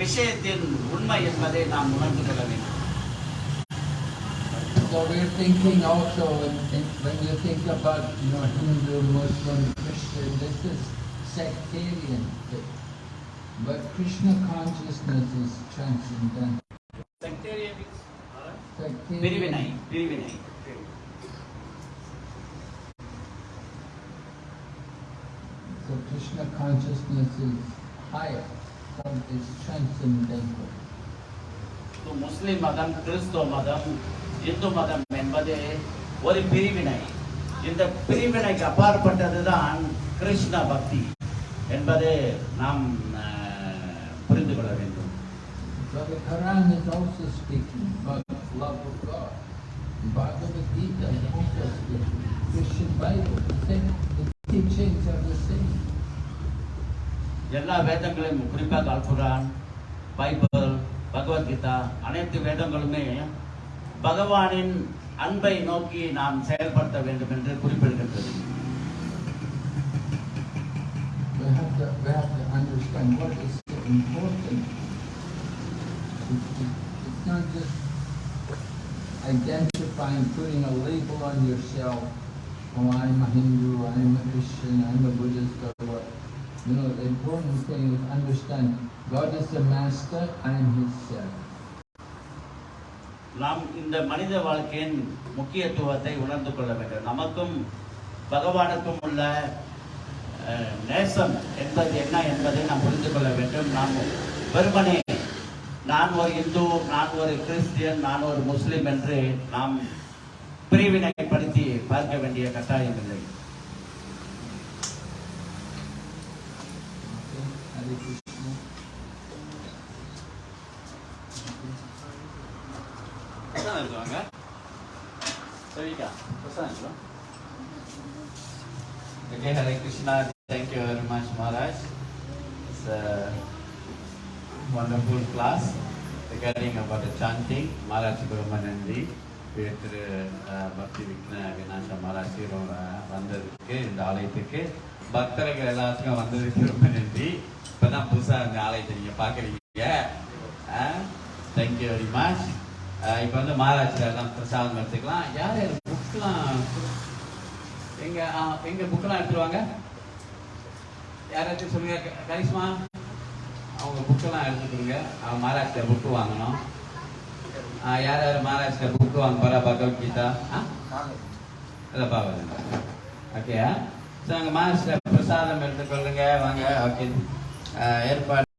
S2: விஷயத்தின் உண்மை என்பதை நாம் உணர்ந்து கொள்ள வேண்டும்.
S1: so we're thinking also, and, and when you think about you know Hindu, Muslim, Christian, this is sectarian. But Krishna consciousness is transcendental. Sectarian
S2: is uh, sectarian. very benign, very benign.
S1: So Krishna consciousness is higher, is transcendental.
S2: So Muslim madam, Christo madam, Hindu மதம் என்பது ஒரு பிரிவினை இந்த பிரிவினைக்கு அப்பாற்பட்டதுதான் கிருஷ்ண பக்தி என்பது நாம் புரிந்து கொள்ள வேண்டும்
S1: So the Quran is also speaking about love of God. Bhagavad Gita is also speaking. Christian Bible, the same, the teachings are the same.
S2: எல்லா வேதங்களையும் குறிப்பாக அல்குரான் பைபிள் பகவத்கீதா அனைத்து வேதங்களுமே பகவானின் அன்பை நோக்கி நாம் செயல்படுத்த வேண்டும் என்று குறிப்பிடுகின்றது
S1: We have to, we have to understand what is so important. It's, it's- it's not just identifying, putting a label on yourself. Oh, I'm a Hindu, I'm a Christian, I'm a Buddhist, or what. You know, the important thing is understand God is the master, I am his servant.
S2: நாம் இந்த மனித வாழ்க்கையின் முக்கியத்துவத்தை உணர்ந்து கொள்ள வேண்டும். நமக்கும் பகவானுக்கும் உள்ள நேசம் என்பது என்ன என்பதை நாம் புரிந்து கொள்ள வேண்டும். நாம் வெறுமனே நான் ஒரு இந்து நான் ஒரு கிறிஸ்டியன் நான் ஒரு முஸ்லிம் என்று நாம் பிரிவினைப்படுத்தி பார்க்க வேண்டிய கட்டாயம் இல்லை.
S1: Okay? Hare
S2: சரிக்கா பிரசாதம்
S3: Okay, Hare Krishna. Thank you very much, Maharaj. It's a wonderful class regarding about the chanting. Uh, Maharaj Brahmanandi, திரு பக்தி விக்ன விநாச மகாராஜ் வந்ததுக்கு இந்த ஆலயத்துக்கு பக்தர்கள் எல்லாத்துக்கும் வந்ததுக்கு ரொம்ப நன்றி இப்பதான் புதுசா இந்த ஆலயத்தை நீங்க பாக்குறீங்க தேங்க்யூ வெரி மச் இப்போ வந்து மகாராஜ் பிரசாதம் எடுத்துக்கலாம். யார் யார் புக்லாம் எங்க ஆ, எங்க புக்கெல்லாம் எடுத்துருவாங்க? யாராச்சும் சொல்லுங்க கரிஷ்மா. அவங்க புக்கெல்லாம் எடுத்துக்கோங்க அவங்க மாராஷ்டிரா புக்கு வாங்கணும். ஆ, யார் யார் மாராஷ்டிரா புக்கு வாங்க போறா பகவத்கீதா கீதா இல்லை பாவம் ஓகே ஸோ அங்கே மகாராஷ்டிரா பிரசாதம் எடுத்துக்கொள்ளுங்க வாங்க ஓகே ஏற்பாடு